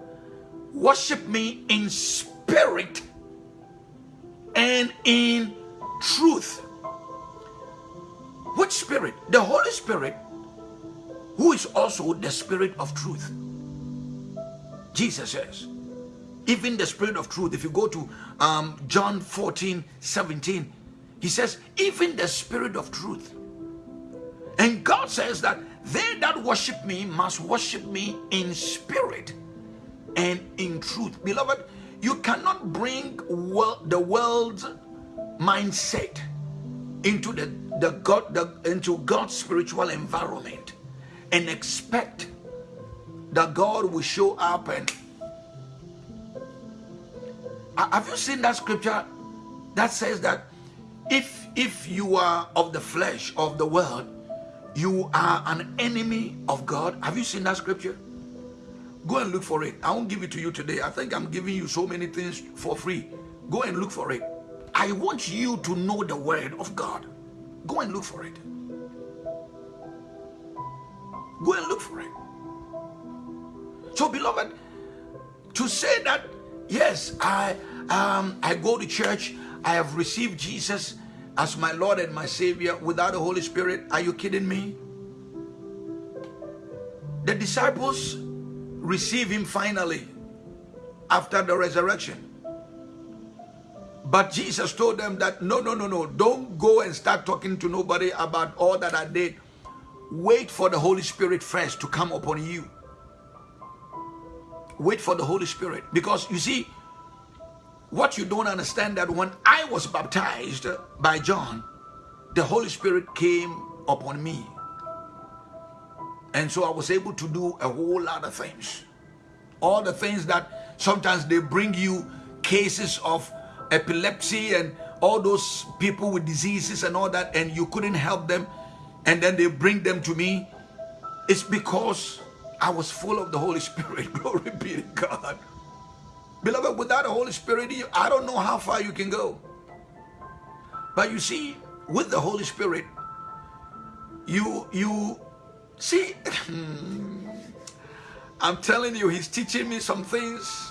Worship me in spirit and in truth. Which spirit? The Holy Spirit, who is also the spirit of truth. Jesus says, even the spirit of truth, if you go to um, John 14, 17, he says, even the spirit of truth and God says that they that worship me must worship me in spirit and in truth. Beloved, you cannot bring the world's mindset into the, the God the, into God's spiritual environment and expect that God will show up and have you seen that scripture that says that if if you are of the flesh of the world you are an enemy of God. Have you seen that scripture? Go and look for it. I won't give it to you today. I think I'm giving you so many things for free. Go and look for it. I want you to know the word of God. Go and look for it. Go and look for it. So, beloved, to say that yes, I um I go to church, I have received Jesus, as my Lord and my Savior without the Holy Spirit? Are you kidding me? The disciples receive him finally after the resurrection. But Jesus told them that no, no, no, no, don't go and start talking to nobody about all that I did. Wait for the Holy Spirit first to come upon you. Wait for the Holy Spirit. Because you see, what you don't understand that when I was baptized by John, the Holy Spirit came upon me. And so I was able to do a whole lot of things. All the things that sometimes they bring you cases of epilepsy and all those people with diseases and all that, and you couldn't help them, and then they bring them to me, it's because I was full of the Holy Spirit. Glory be to God. Beloved, without the Holy Spirit, I don't know how far you can go. But you see, with the Holy Spirit, you you see I'm telling you, he's teaching me some things.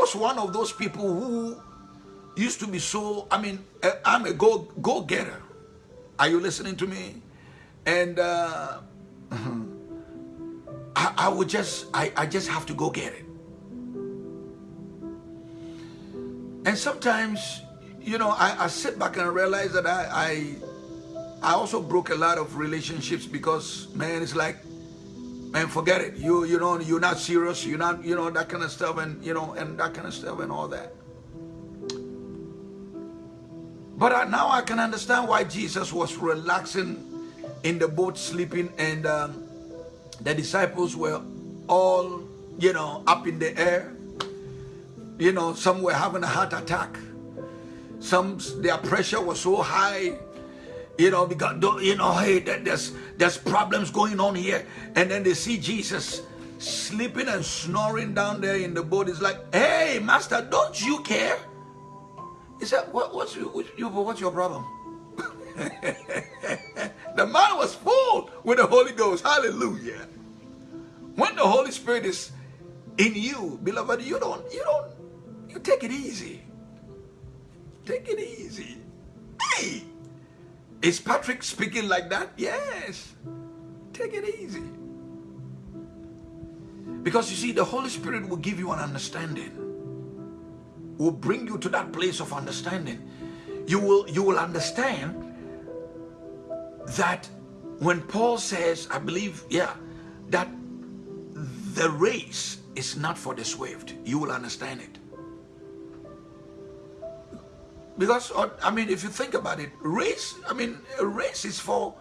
Was one of those people who used to be so, I mean, eh, I'm a go, go getter. Are you listening to me? And uh, I, I would just, I, I just have to go get it. And sometimes, you know, I, I sit back and I realize that I, I, I also broke a lot of relationships because, man, it's like, man, forget it. You, you know, you're not serious. You're not, you know, that kind of stuff, and you know, and that kind of stuff, and all that. But I, now I can understand why Jesus was relaxing in the boat, sleeping, and um, the disciples were all, you know, up in the air. You know, some were having a heart attack. Some their pressure was so high you know, because you know, hey, there's there's problems going on here, and then they see Jesus sleeping and snoring down there in the boat. It's like, hey, master, don't you care? He said, what, what's, what's your problem? the man was full with the Holy Ghost. Hallelujah. When the Holy Spirit is in you, beloved, you don't, you don't, you take it easy. Take it easy. Hey, is Patrick speaking like that? Yes. Take it easy. Because you see, the Holy Spirit will give you an understanding. Will bring you to that place of understanding. You will, you will understand that when Paul says, I believe, yeah, that the race is not for the swift, you will understand it. Because, uh, I mean, if you think about it, race, I mean, race is for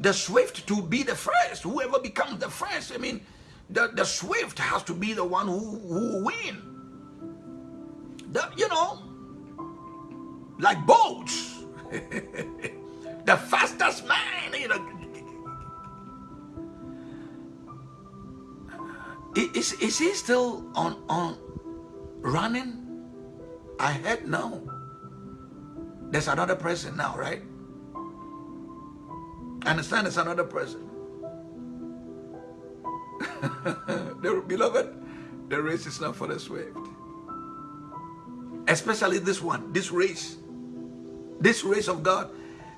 the swift to be the first. Whoever becomes the first, I mean, the, the swift has to be the one who, who win. The, you know, like boats. the fastest man, you know. Is, is he still on, on running? I had no. There's another person now, right? Understand it's another person. beloved, the race is not for the swift. Especially this one, this race. This race of God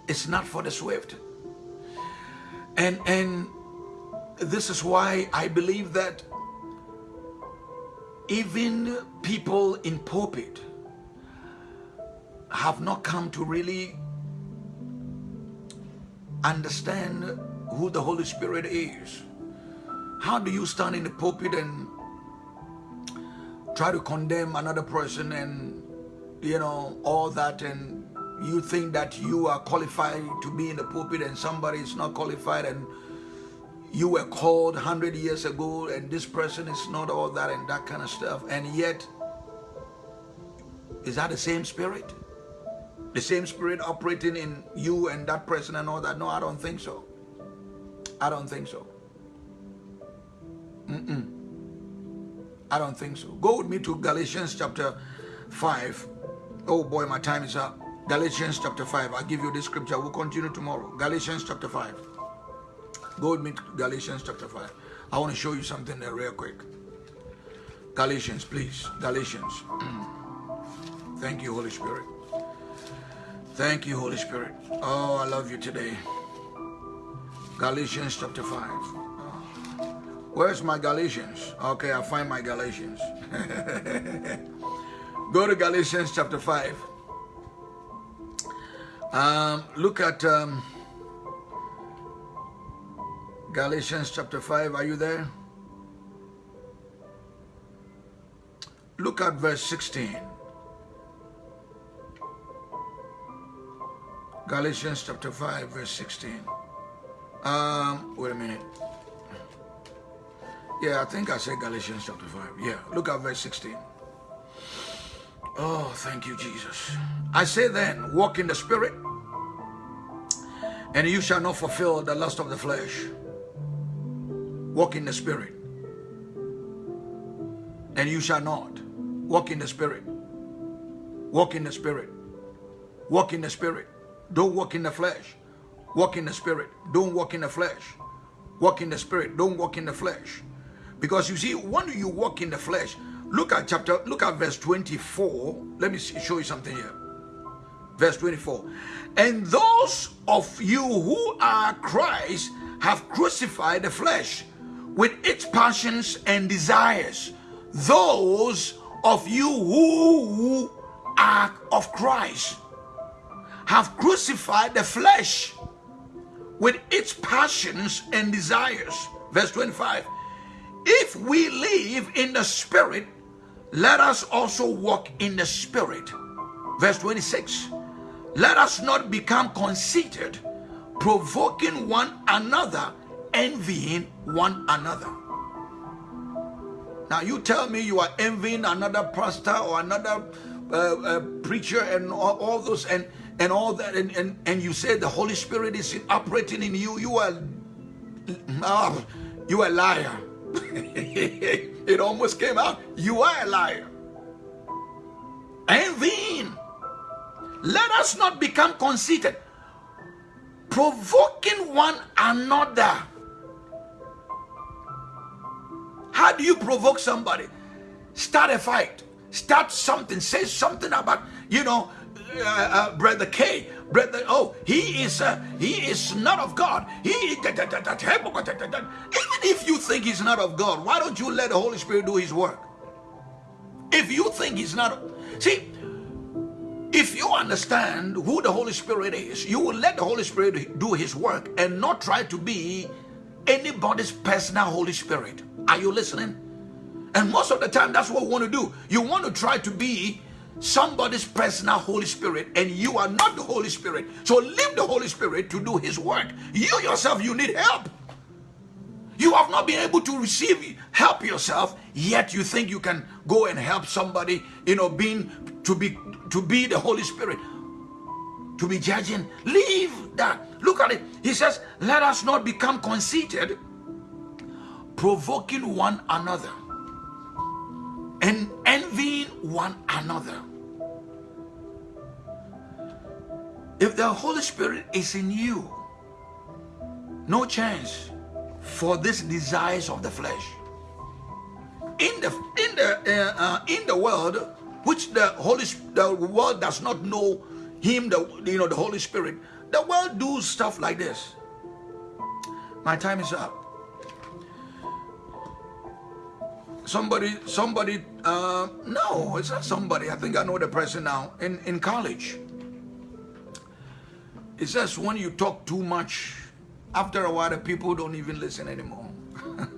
is not for the swift. And and this is why I believe that even people in pulpit have not come to really understand who the Holy Spirit is. How do you stand in the pulpit and try to condemn another person and, you know, all that and you think that you are qualified to be in the pulpit and somebody is not qualified and you were called 100 years ago and this person is not all that and that kind of stuff and yet is that the same spirit the same spirit operating in you and that person and all that? No, I don't think so. I don't think so. Mm -mm. I don't think so. Go with me to Galatians chapter 5. Oh boy, my time is up. Galatians chapter 5. I'll give you this scripture. We'll continue tomorrow. Galatians chapter 5. Go with me to Galatians chapter 5. I want to show you something there real quick. Galatians, please. Galatians. Thank you, Holy Spirit. Thank you, Holy Spirit. Oh, I love you today. Galatians chapter 5. Where's my Galatians? Okay, I'll find my Galatians. Go to Galatians chapter 5. Um, look at um, Galatians chapter 5. Are you there? Look at verse 16. Galatians chapter 5, verse 16. Um, wait a minute. Yeah, I think I said Galatians chapter 5. Yeah, look at verse 16. Oh, thank you, Jesus. I say then, walk in the Spirit, and you shall not fulfill the lust of the flesh. Walk in the Spirit, and you shall not. Walk in the Spirit. Walk in the Spirit. Walk in the Spirit. Don't walk in the flesh. Walk in the Spirit. Don't walk in the flesh. Walk in the Spirit. Don't walk in the flesh. Because you see, when you walk in the flesh, look at chapter, look at verse 24. Let me show you something here. Verse 24. And those of you who are Christ have crucified the flesh with its passions and desires. Those of you who are of Christ have crucified the flesh with its passions and desires. Verse 25 if we live in the Spirit, let us also walk in the Spirit. Verse 26 Let us not become conceited, provoking one another, envying one another. Now, you tell me you are envying another pastor or another uh, uh, preacher and all, all, those and and all that, and, and, and you say the Holy Spirit is operating in you, you are, uh, you are a liar. it almost came out. You are a liar. And then, Let us not become conceited, provoking one another. How do you provoke somebody? Start a fight. Start something. Say something about, you know, uh, uh, Brother K brother, oh, he is uh, he is not of God. He even if you think he's not of God, why don't you let the Holy Spirit do his work? If you think he's not, see, if you understand who the Holy Spirit is, you will let the Holy Spirit do his work and not try to be anybody's personal Holy Spirit. Are you listening? And most of the time, that's what we want to do. You want to try to be somebody's personal Holy Spirit and you are not the Holy Spirit. So leave the Holy Spirit to do his work. You yourself, you need help. You have not been able to receive help yourself, yet you think you can go and help somebody, you know, being to be to be the Holy Spirit. To be judging. Leave that. Look at it. He says, let us not become conceited, provoking one another and envying one another. If the Holy Spirit is in you, no chance for this desires of the flesh. In the in the uh, uh, in the world, which the Holy the world does not know Him, the you know the Holy Spirit, the world do stuff like this. My time is up. Somebody, somebody, uh, no, it's not somebody. I think I know the person now in in college it says when you talk too much, after a while the people don't even listen anymore.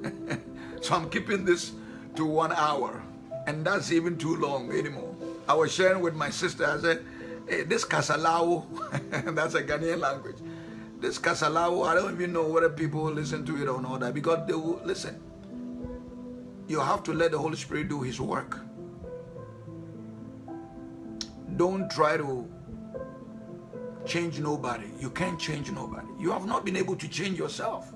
so I'm keeping this to one hour. And that's even too long anymore. I was sharing with my sister, I said, hey, this Kasalao, that's a Ghanaian language. This Kasalao, I don't even know whether people listen to it or not, because they will listen. You have to let the Holy Spirit do his work. Don't try to change nobody. You can't change nobody. You have not been able to change yourself.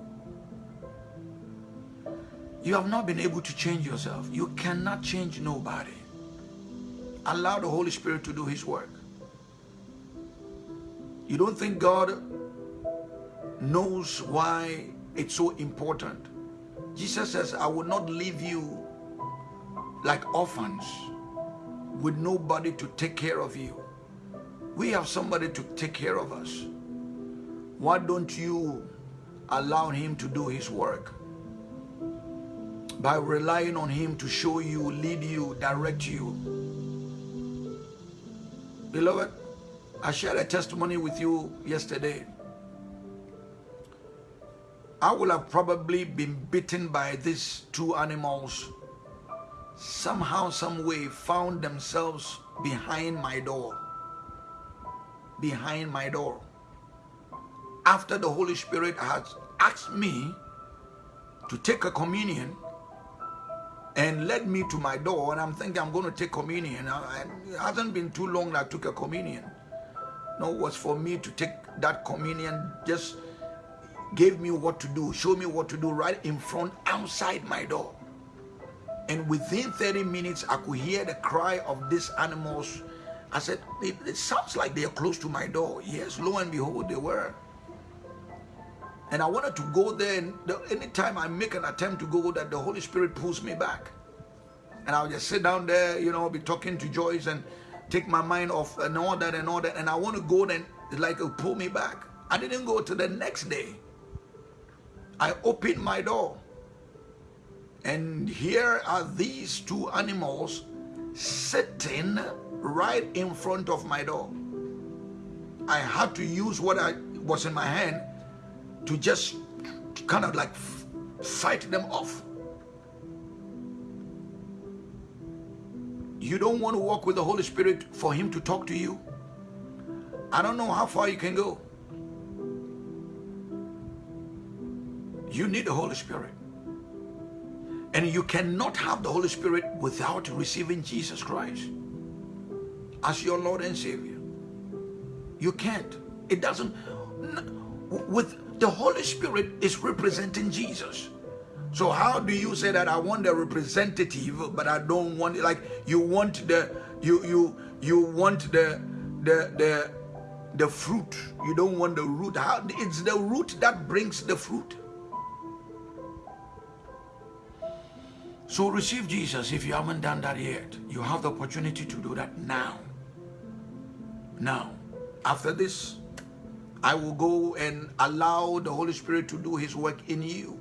You have not been able to change yourself. You cannot change nobody. Allow the Holy Spirit to do his work. You don't think God knows why it's so important. Jesus says, I will not leave you like orphans with nobody to take care of you. We have somebody to take care of us. Why don't you allow him to do his work? By relying on him to show you, lead you, direct you. Beloved, I shared a testimony with you yesterday. I would have probably been bitten by these two animals. Somehow, some way, found themselves behind my door behind my door. After the Holy Spirit has asked me to take a communion, and led me to my door. And I'm thinking I'm going to take communion. it hasn't been too long that I took a communion. No, it was for me to take that communion, just gave me what to do, show me what to do right in front, outside my door. And within 30 minutes, I could hear the cry of these animals. I said, it, it sounds like they are close to my door. Yes, lo and behold, they were. And I wanted to go there, and the, anytime I make an attempt to go there, the Holy Spirit pulls me back. And I'll just sit down there, you know, be talking to Joyce and take my mind off and all that and all that. And I want to go then, like pull me back. I didn't go to the next day. I opened my door. And here are these two animals sitting right in front of my door. I had to use what I was in my hand to just kind of like fight them off. You don't want to walk with the Holy Spirit for Him to talk to you. I don't know how far you can go. You need the Holy Spirit. And you cannot have the Holy Spirit without receiving Jesus Christ as your Lord and Savior. You can't. It doesn't. With the Holy Spirit is representing Jesus. So how do you say that I want the representative, but I don't want like you want the you you you want the the the the fruit. You don't want the root. How it's the root that brings the fruit. So receive Jesus if you haven't done that yet. You have the opportunity to do that now. Now, after this, I will go and allow the Holy Spirit to do his work in you.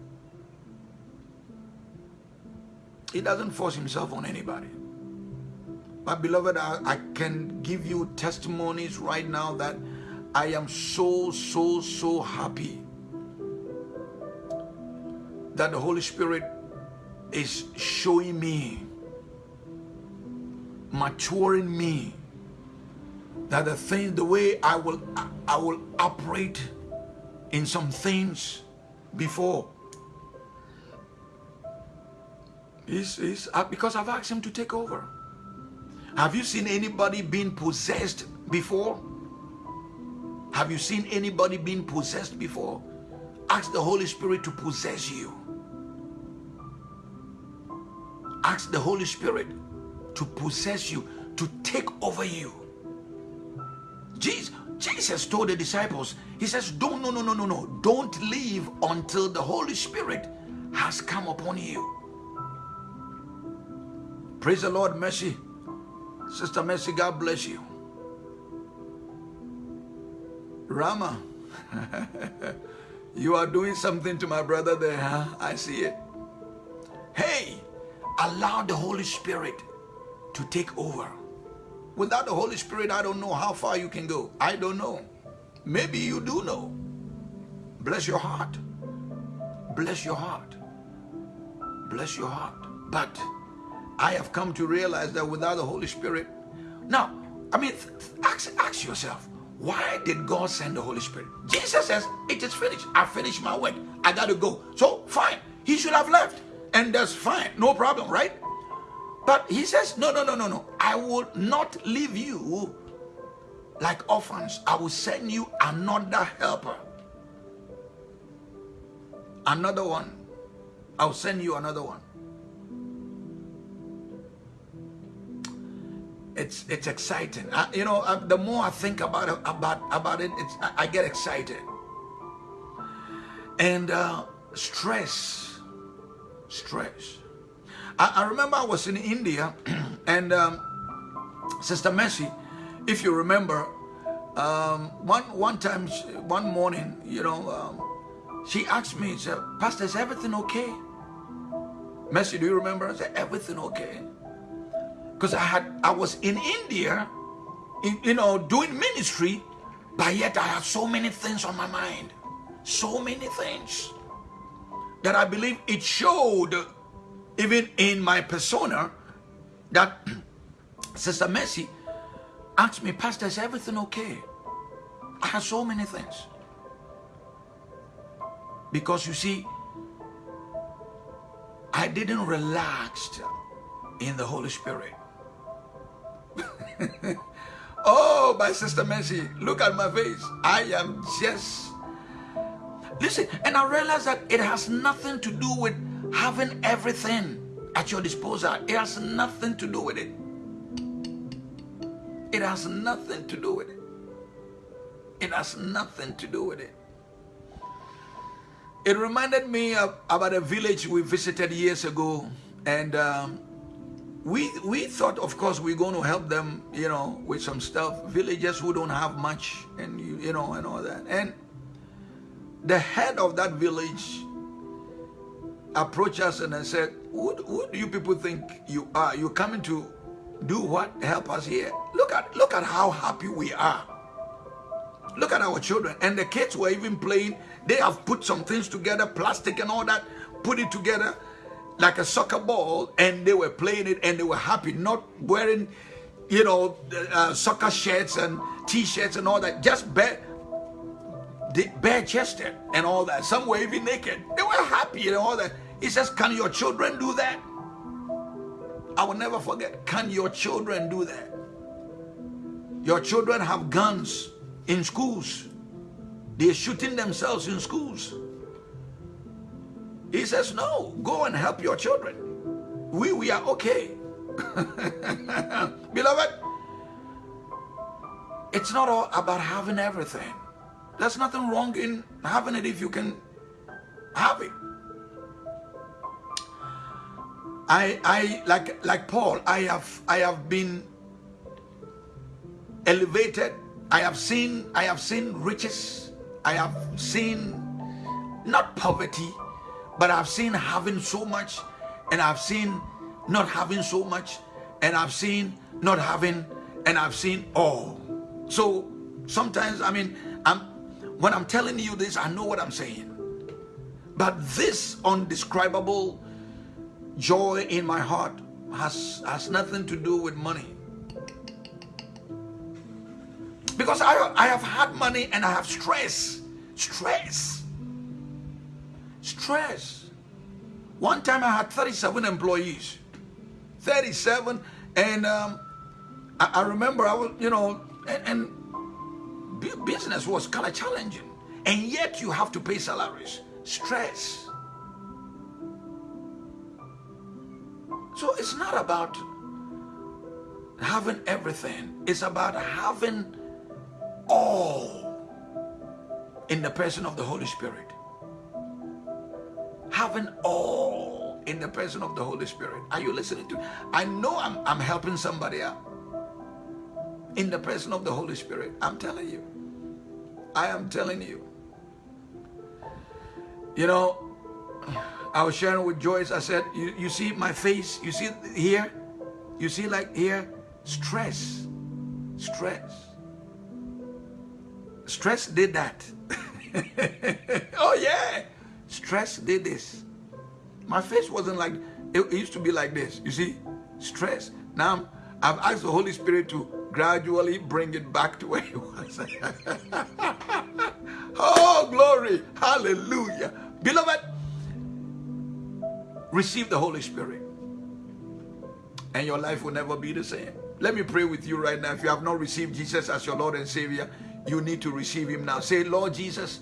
He doesn't force himself on anybody. But beloved, I, I, can give you testimonies right now that I am so, so, so happy that the Holy Spirit is showing me, maturing me, that the thing, the way I will, I will operate in some things before is is uh, because I've asked him to take over. Have you seen anybody being possessed before? Have you seen anybody being possessed before? Ask the Holy Spirit to possess you. Ask the Holy Spirit to possess you, to take over you. Jesus, Jesus told the disciples, he says, don't, no, no, no, no, no. Don't leave until the Holy Spirit has come upon you. Praise the Lord, Mercy. Sister Mercy, God bless you. Rama, you are doing something to my brother there, huh? I see it. Hey, allow the Holy Spirit to take over. Without the Holy Spirit, I don't know how far you can go. I don't know. Maybe you do know. Bless your heart. Bless your heart. Bless your heart. But I have come to realize that without the Holy Spirit, now, I mean, ask, ask yourself, why did God send the Holy Spirit? Jesus says, it is finished. I finished my work. I got to go. So, fine. He should have left. And that's fine. No problem, right? But he says, no, no, no, no, no. I will not leave you like orphans. I will send you another helper. Another one. I'll send you another one. It's it's exciting. I, you know, I, the more I think about it, about about it, it's I, I get excited. And uh, stress, stress I, I remember I was in India and um, Sister Mercy, if you remember, um, one one time, one morning, you know, um, she asked me, she said, Pastor, is everything okay? Mercy, do you remember? I said, everything okay? Because I had, I was in India, in, you know, doing ministry, but yet I had so many things on my mind, so many things that I believe it showed even in my persona, that Sister Mercy asked me, Pastor, is everything okay? I have so many things. Because you see, I I didn't relax in the Holy Spirit. oh, my sister Mercy, look at my face. I am just. Listen, and I realize that it has nothing to do with having everything at your disposal. It has nothing to do with it. It has nothing to do with it. It has nothing to do with it. It reminded me of, about a village we visited years ago, and um, we we thought, of course, we're going to help them, you know, with some stuff. Villagers who don't have much, and you, you know, and all that. And the head of that village approached us and said, who, who do you people think you are? You're coming to do what? Help us here. Look at look at how happy we are. Look at our children. And the kids were even playing. They have put some things together, plastic and all that, put it together like a soccer ball, and they were playing it and they were happy, not wearing, you know, uh, soccer shirts and t-shirts and all that, just bare, bare chested and all that. Some were even naked. They were happy and all that. He says, Can your children do that? I will never forget. Can your children do that? Your children have guns in schools. They're shooting themselves in schools. He says, No, go and help your children. We, we are okay. Beloved, it's not all about having everything. There's nothing wrong in having it if you can have it. I, I like like Paul, I have I have been elevated. I have seen I have seen riches. I have seen not poverty, but I've seen having so much, and I've seen not having so much, and I've seen not having, and I've seen all. So sometimes I mean I'm when I'm telling you this, I know what I'm saying. But this undescribable joy in my heart has, has nothing to do with money. Because I, I have had money and I have stress. Stress. Stress. One time I had 37 employees. 37. And um, I, I, remember I was, you know, and, and business was kind of challenging. And yet you have to pay salaries. Stress. So it's not about having everything, it's about having all in the person of the Holy Spirit. Having all in the person of the Holy Spirit. Are you listening to? I know I'm, I'm helping somebody out. In the person of the Holy Spirit. I'm telling you. I am telling you. You know, I was sharing with Joyce, I said, you, you see my face, you see here, you see like here, stress, stress. Stress did that. oh yeah, stress did this. My face wasn't like, it, it used to be like this, you see, stress. Now I've asked the Holy Spirit to gradually bring it back to where it was. oh, glory, hallelujah. Beloved, receive the Holy Spirit and your life will never be the same. Let me pray with you right now. If you have not received Jesus as your Lord and Savior, you need to receive him now. Say, Lord Jesus,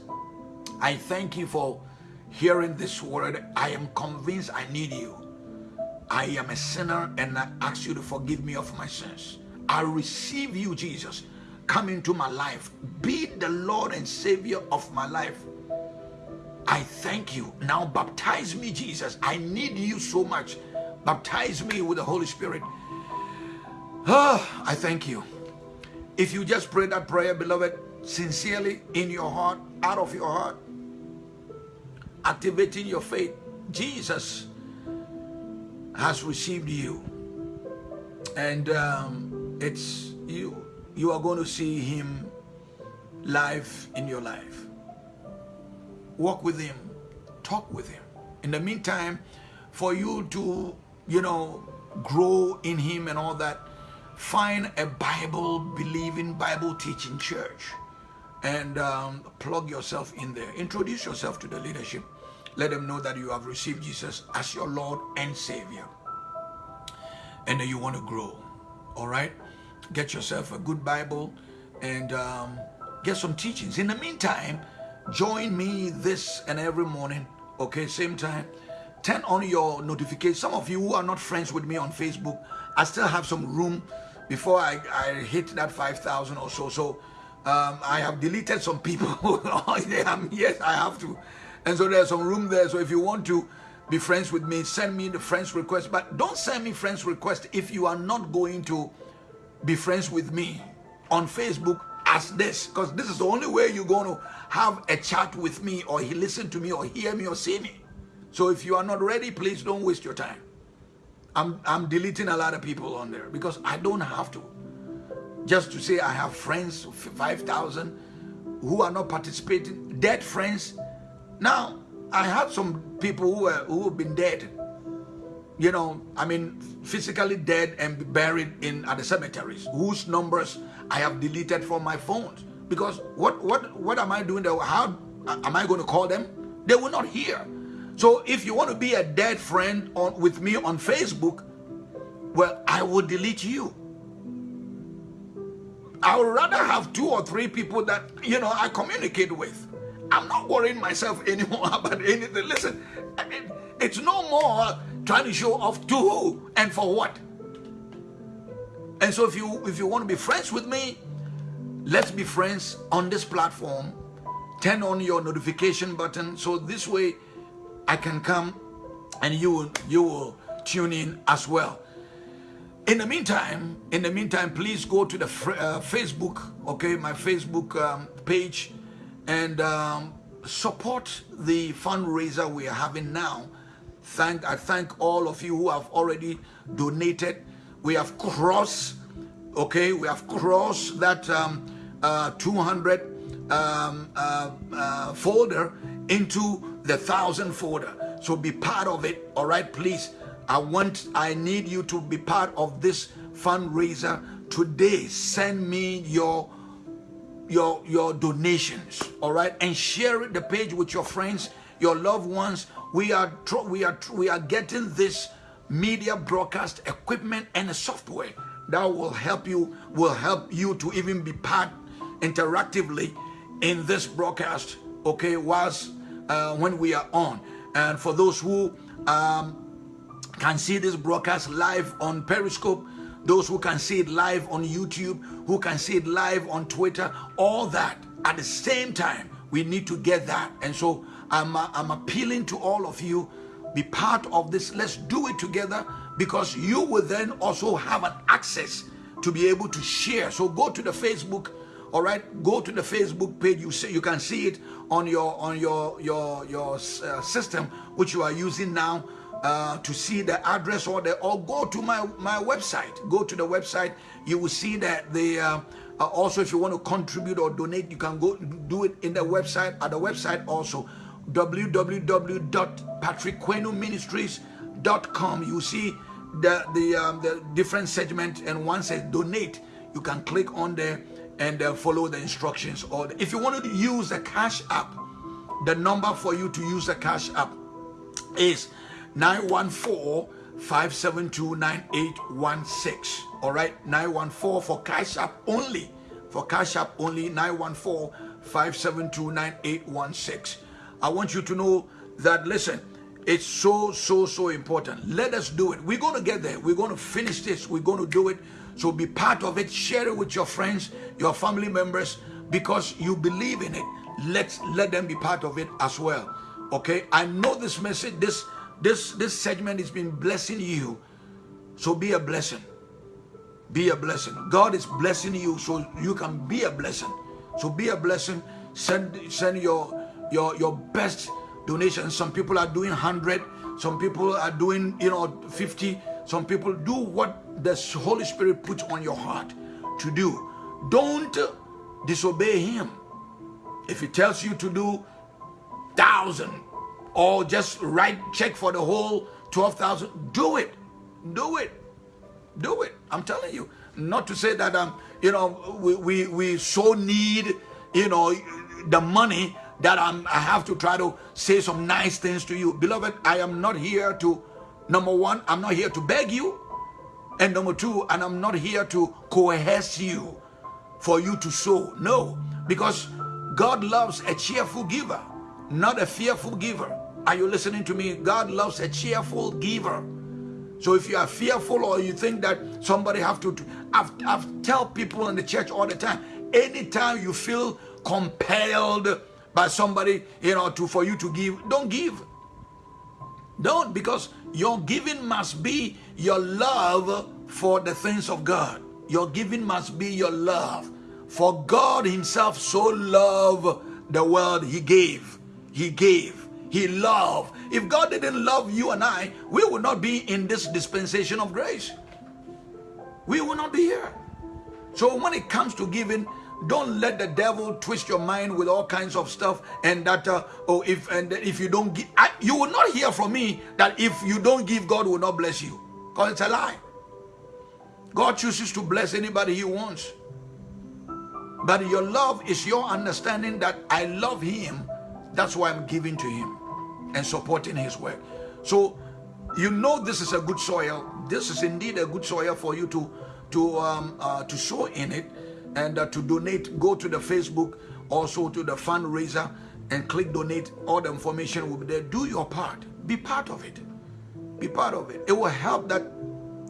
I thank you for hearing this word. I am convinced I need you. I am a sinner and I ask you to forgive me of my sins. I receive you, Jesus. Come into my life. Be the Lord and Savior of my life. I thank you. Now baptize me, Jesus. I need you so much. Baptize me with the Holy Spirit. Oh, I thank you. If you just pray that prayer, beloved, sincerely in your heart, out of your heart, activating your faith, Jesus has received you. And um, it's you, you are going to see him live in your life walk with him, talk with him. In the meantime, for you to, you know, grow in him and all that, find a Bible believing, Bible teaching church and um, plug yourself in there. Introduce yourself to the leadership Let them know that you have received Jesus as your Lord and Savior. And that you want to grow. All right? Get yourself a good Bible and um, get some teachings. In the meantime, join me this and every morning, okay, same time. Turn on your notifications. Some of you who are not friends with me on Facebook, I still have some room before I, I hit that 5,000 or so. So um, I have deleted some people. yes, I have to. And so there's some room there. So if you want to be friends with me, send me the friends request. But don't send me friends request if you are not going to be friends with me on Facebook as this. Because this is the only way you're going to have a chat with me or listen to me or hear me or see me. So if you are not ready, please don't waste your time. I'm, I'm deleting a lot of people on there because I don't have to. Just to say I have friends, 5,000, who are not participating, dead friends. Now, I have some people who, are, who have been dead. You know, I mean, physically dead and buried in at the cemeteries, whose numbers I have deleted from my phones. Because what, what, what am I doing there? How am I going to call them? They will not hear. So if you want to be a dead friend on, with me on Facebook, well, I will delete you. I would rather have two or three people that, you know, I communicate with. I'm not worrying myself anymore about anything. Listen, I mean, it's no more trying to show off to who and for what. And so if you if you want to be friends with me, let's be friends on this platform. Turn on your notification button so this way I can come and you will, you will tune in as well. In the meantime, in the meantime, please go to the uh, Facebook, okay, my Facebook um, page, and um, support the fundraiser we are having now. Thank I thank all of you who have already donated. We have crossed, okay, we have crossed that um, uh, 200 um, uh, uh, folder into the thousand folder. So be part of it. All right, please. I want, I need you to be part of this fundraiser today. Send me your your your donations all right and share the page with your friends your loved ones we are we are we are getting this media broadcast equipment and software that will help you will help you to even be part interactively in this broadcast okay whilst uh, when we are on. And for those who um, can see this broadcast live on Periscope, those who can see it live on YouTube, who can see it live on Twitter, all that at the same time, we need to get that. And so I'm, uh, I'm appealing to all of you, be part of this. Let's do it together because you will then also have an access to be able to share. So go to the Facebook all right go to the facebook page you see you can see it on your on your your your uh, system which you are using now uh, to see the address or the or go to my my website. Go to the website. You will see that the uh, uh also if you want to contribute or donate you can go do it in the website at the website also. www.patrickquenoministries.com you see the the um, the different segment and one says donate you can click on there and uh, follow the instructions. Or if you want to use the Cash App, the number for you to use the Cash App is 914-572-9816. All right, 914 for Cash App only. For Cash App only, 914-572-9816. I want you to know that, listen, it's so, so, so important. Let us do it. We're going to get there. We're going to finish this. We're going to do it so be part of it. Share it with your friends, your family members, because you believe in it. Let's let them be part of it as well. Okay. I know this message, this this this segment has been blessing you. So be a blessing. Be a blessing. God is blessing you so you can be a blessing. So be a blessing. Send send your your your best donation. Some people are doing 100, some people are doing, you know, 50. Some people do what the Holy Spirit puts on your heart to do. Don't disobey him. If he tells you to do thousand or just write check for the whole 12,000, do it. Do it. Do it. I'm telling you. Not to say that um, you know, we, we, we so need, you know, the money that I'm, I have to try to say some nice things to you. Beloved, I am not here to, number one, I'm not here to beg you. And number two, and I'm not here to coerce you for you to sow. No, because God loves a cheerful giver, not a fearful giver. Are you listening to me? God loves a cheerful giver. So if you are fearful or you think that somebody have to, I've, I've tell people in the church all the time, anytime you feel compelled by somebody, you know, to for you to give, don't give. Don't because your giving must be your love for the things of God. Your giving must be your love. For God himself so loved the world he gave. He gave. He loved. If God didn't love you and I, we would not be in this dispensation of grace. We will not be here. So when it comes to giving, don't let the devil twist your mind with all kinds of stuff and that uh, oh if and if you don't give I, you will not hear from me that if you don't give god will not bless you because it's a lie god chooses to bless anybody he wants but your love is your understanding that i love him that's why i'm giving to him and supporting his work. So you know this is a good soil. This is indeed a good soil for you to to um, uh, to sow in it and uh, to donate. Go to the facebook also to the fundraiser and click donate. All the information will be there. Do your part. Be part of it. Be part of it. It will help that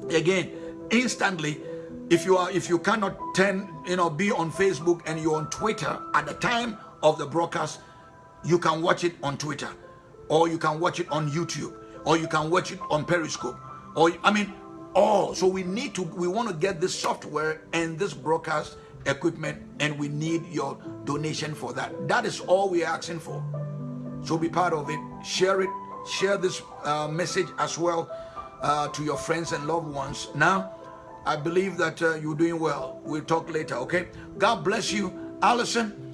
again instantly if you are if you cannot turn you know be on facebook and you're on twitter at the time of the broadcast you can watch it on twitter or you can watch it on youtube. Or you can watch it on periscope. Or i mean all. So we need to we want to get this software and this broadcast equipment and we need your donation for that. That is all we're asking for. So be part of it. Share it. Share this uh, message as well uh, to your friends and loved ones. Now i believe that uh, you're doing well. We'll talk later okay? God bless you. Allison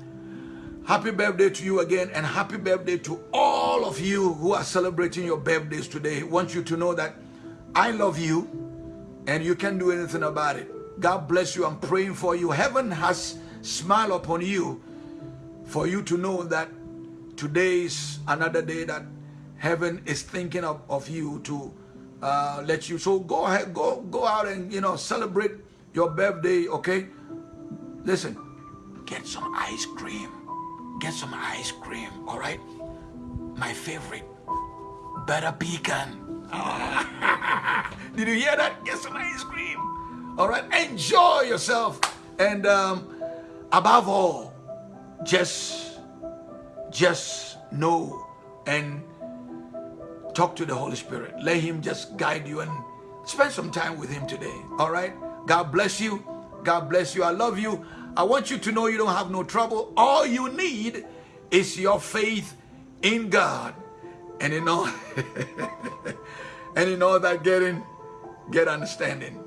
happy birthday to you again and happy birthday to all of you who are celebrating your birthdays today I want you to know that i love you and you can't do anything about it God bless you. I'm praying for you. Heaven has smiled upon you for you to know that today is another day that heaven is thinking of, of you to uh, let you. So go ahead, go, go out and, you know, celebrate your birthday, okay? Listen, get some ice cream. Get some ice cream, all right? My favorite, butter pecan. Did you hear that? Get some ice cream. All right, enjoy yourself. And um, above all, just, just know and talk to the Holy Spirit. Let Him just guide you and spend some time with Him today. All right? God bless you. God bless you. I love you. I want you to know you don't have no trouble. All you need is your faith in God. And in all, and in all that getting, get understanding.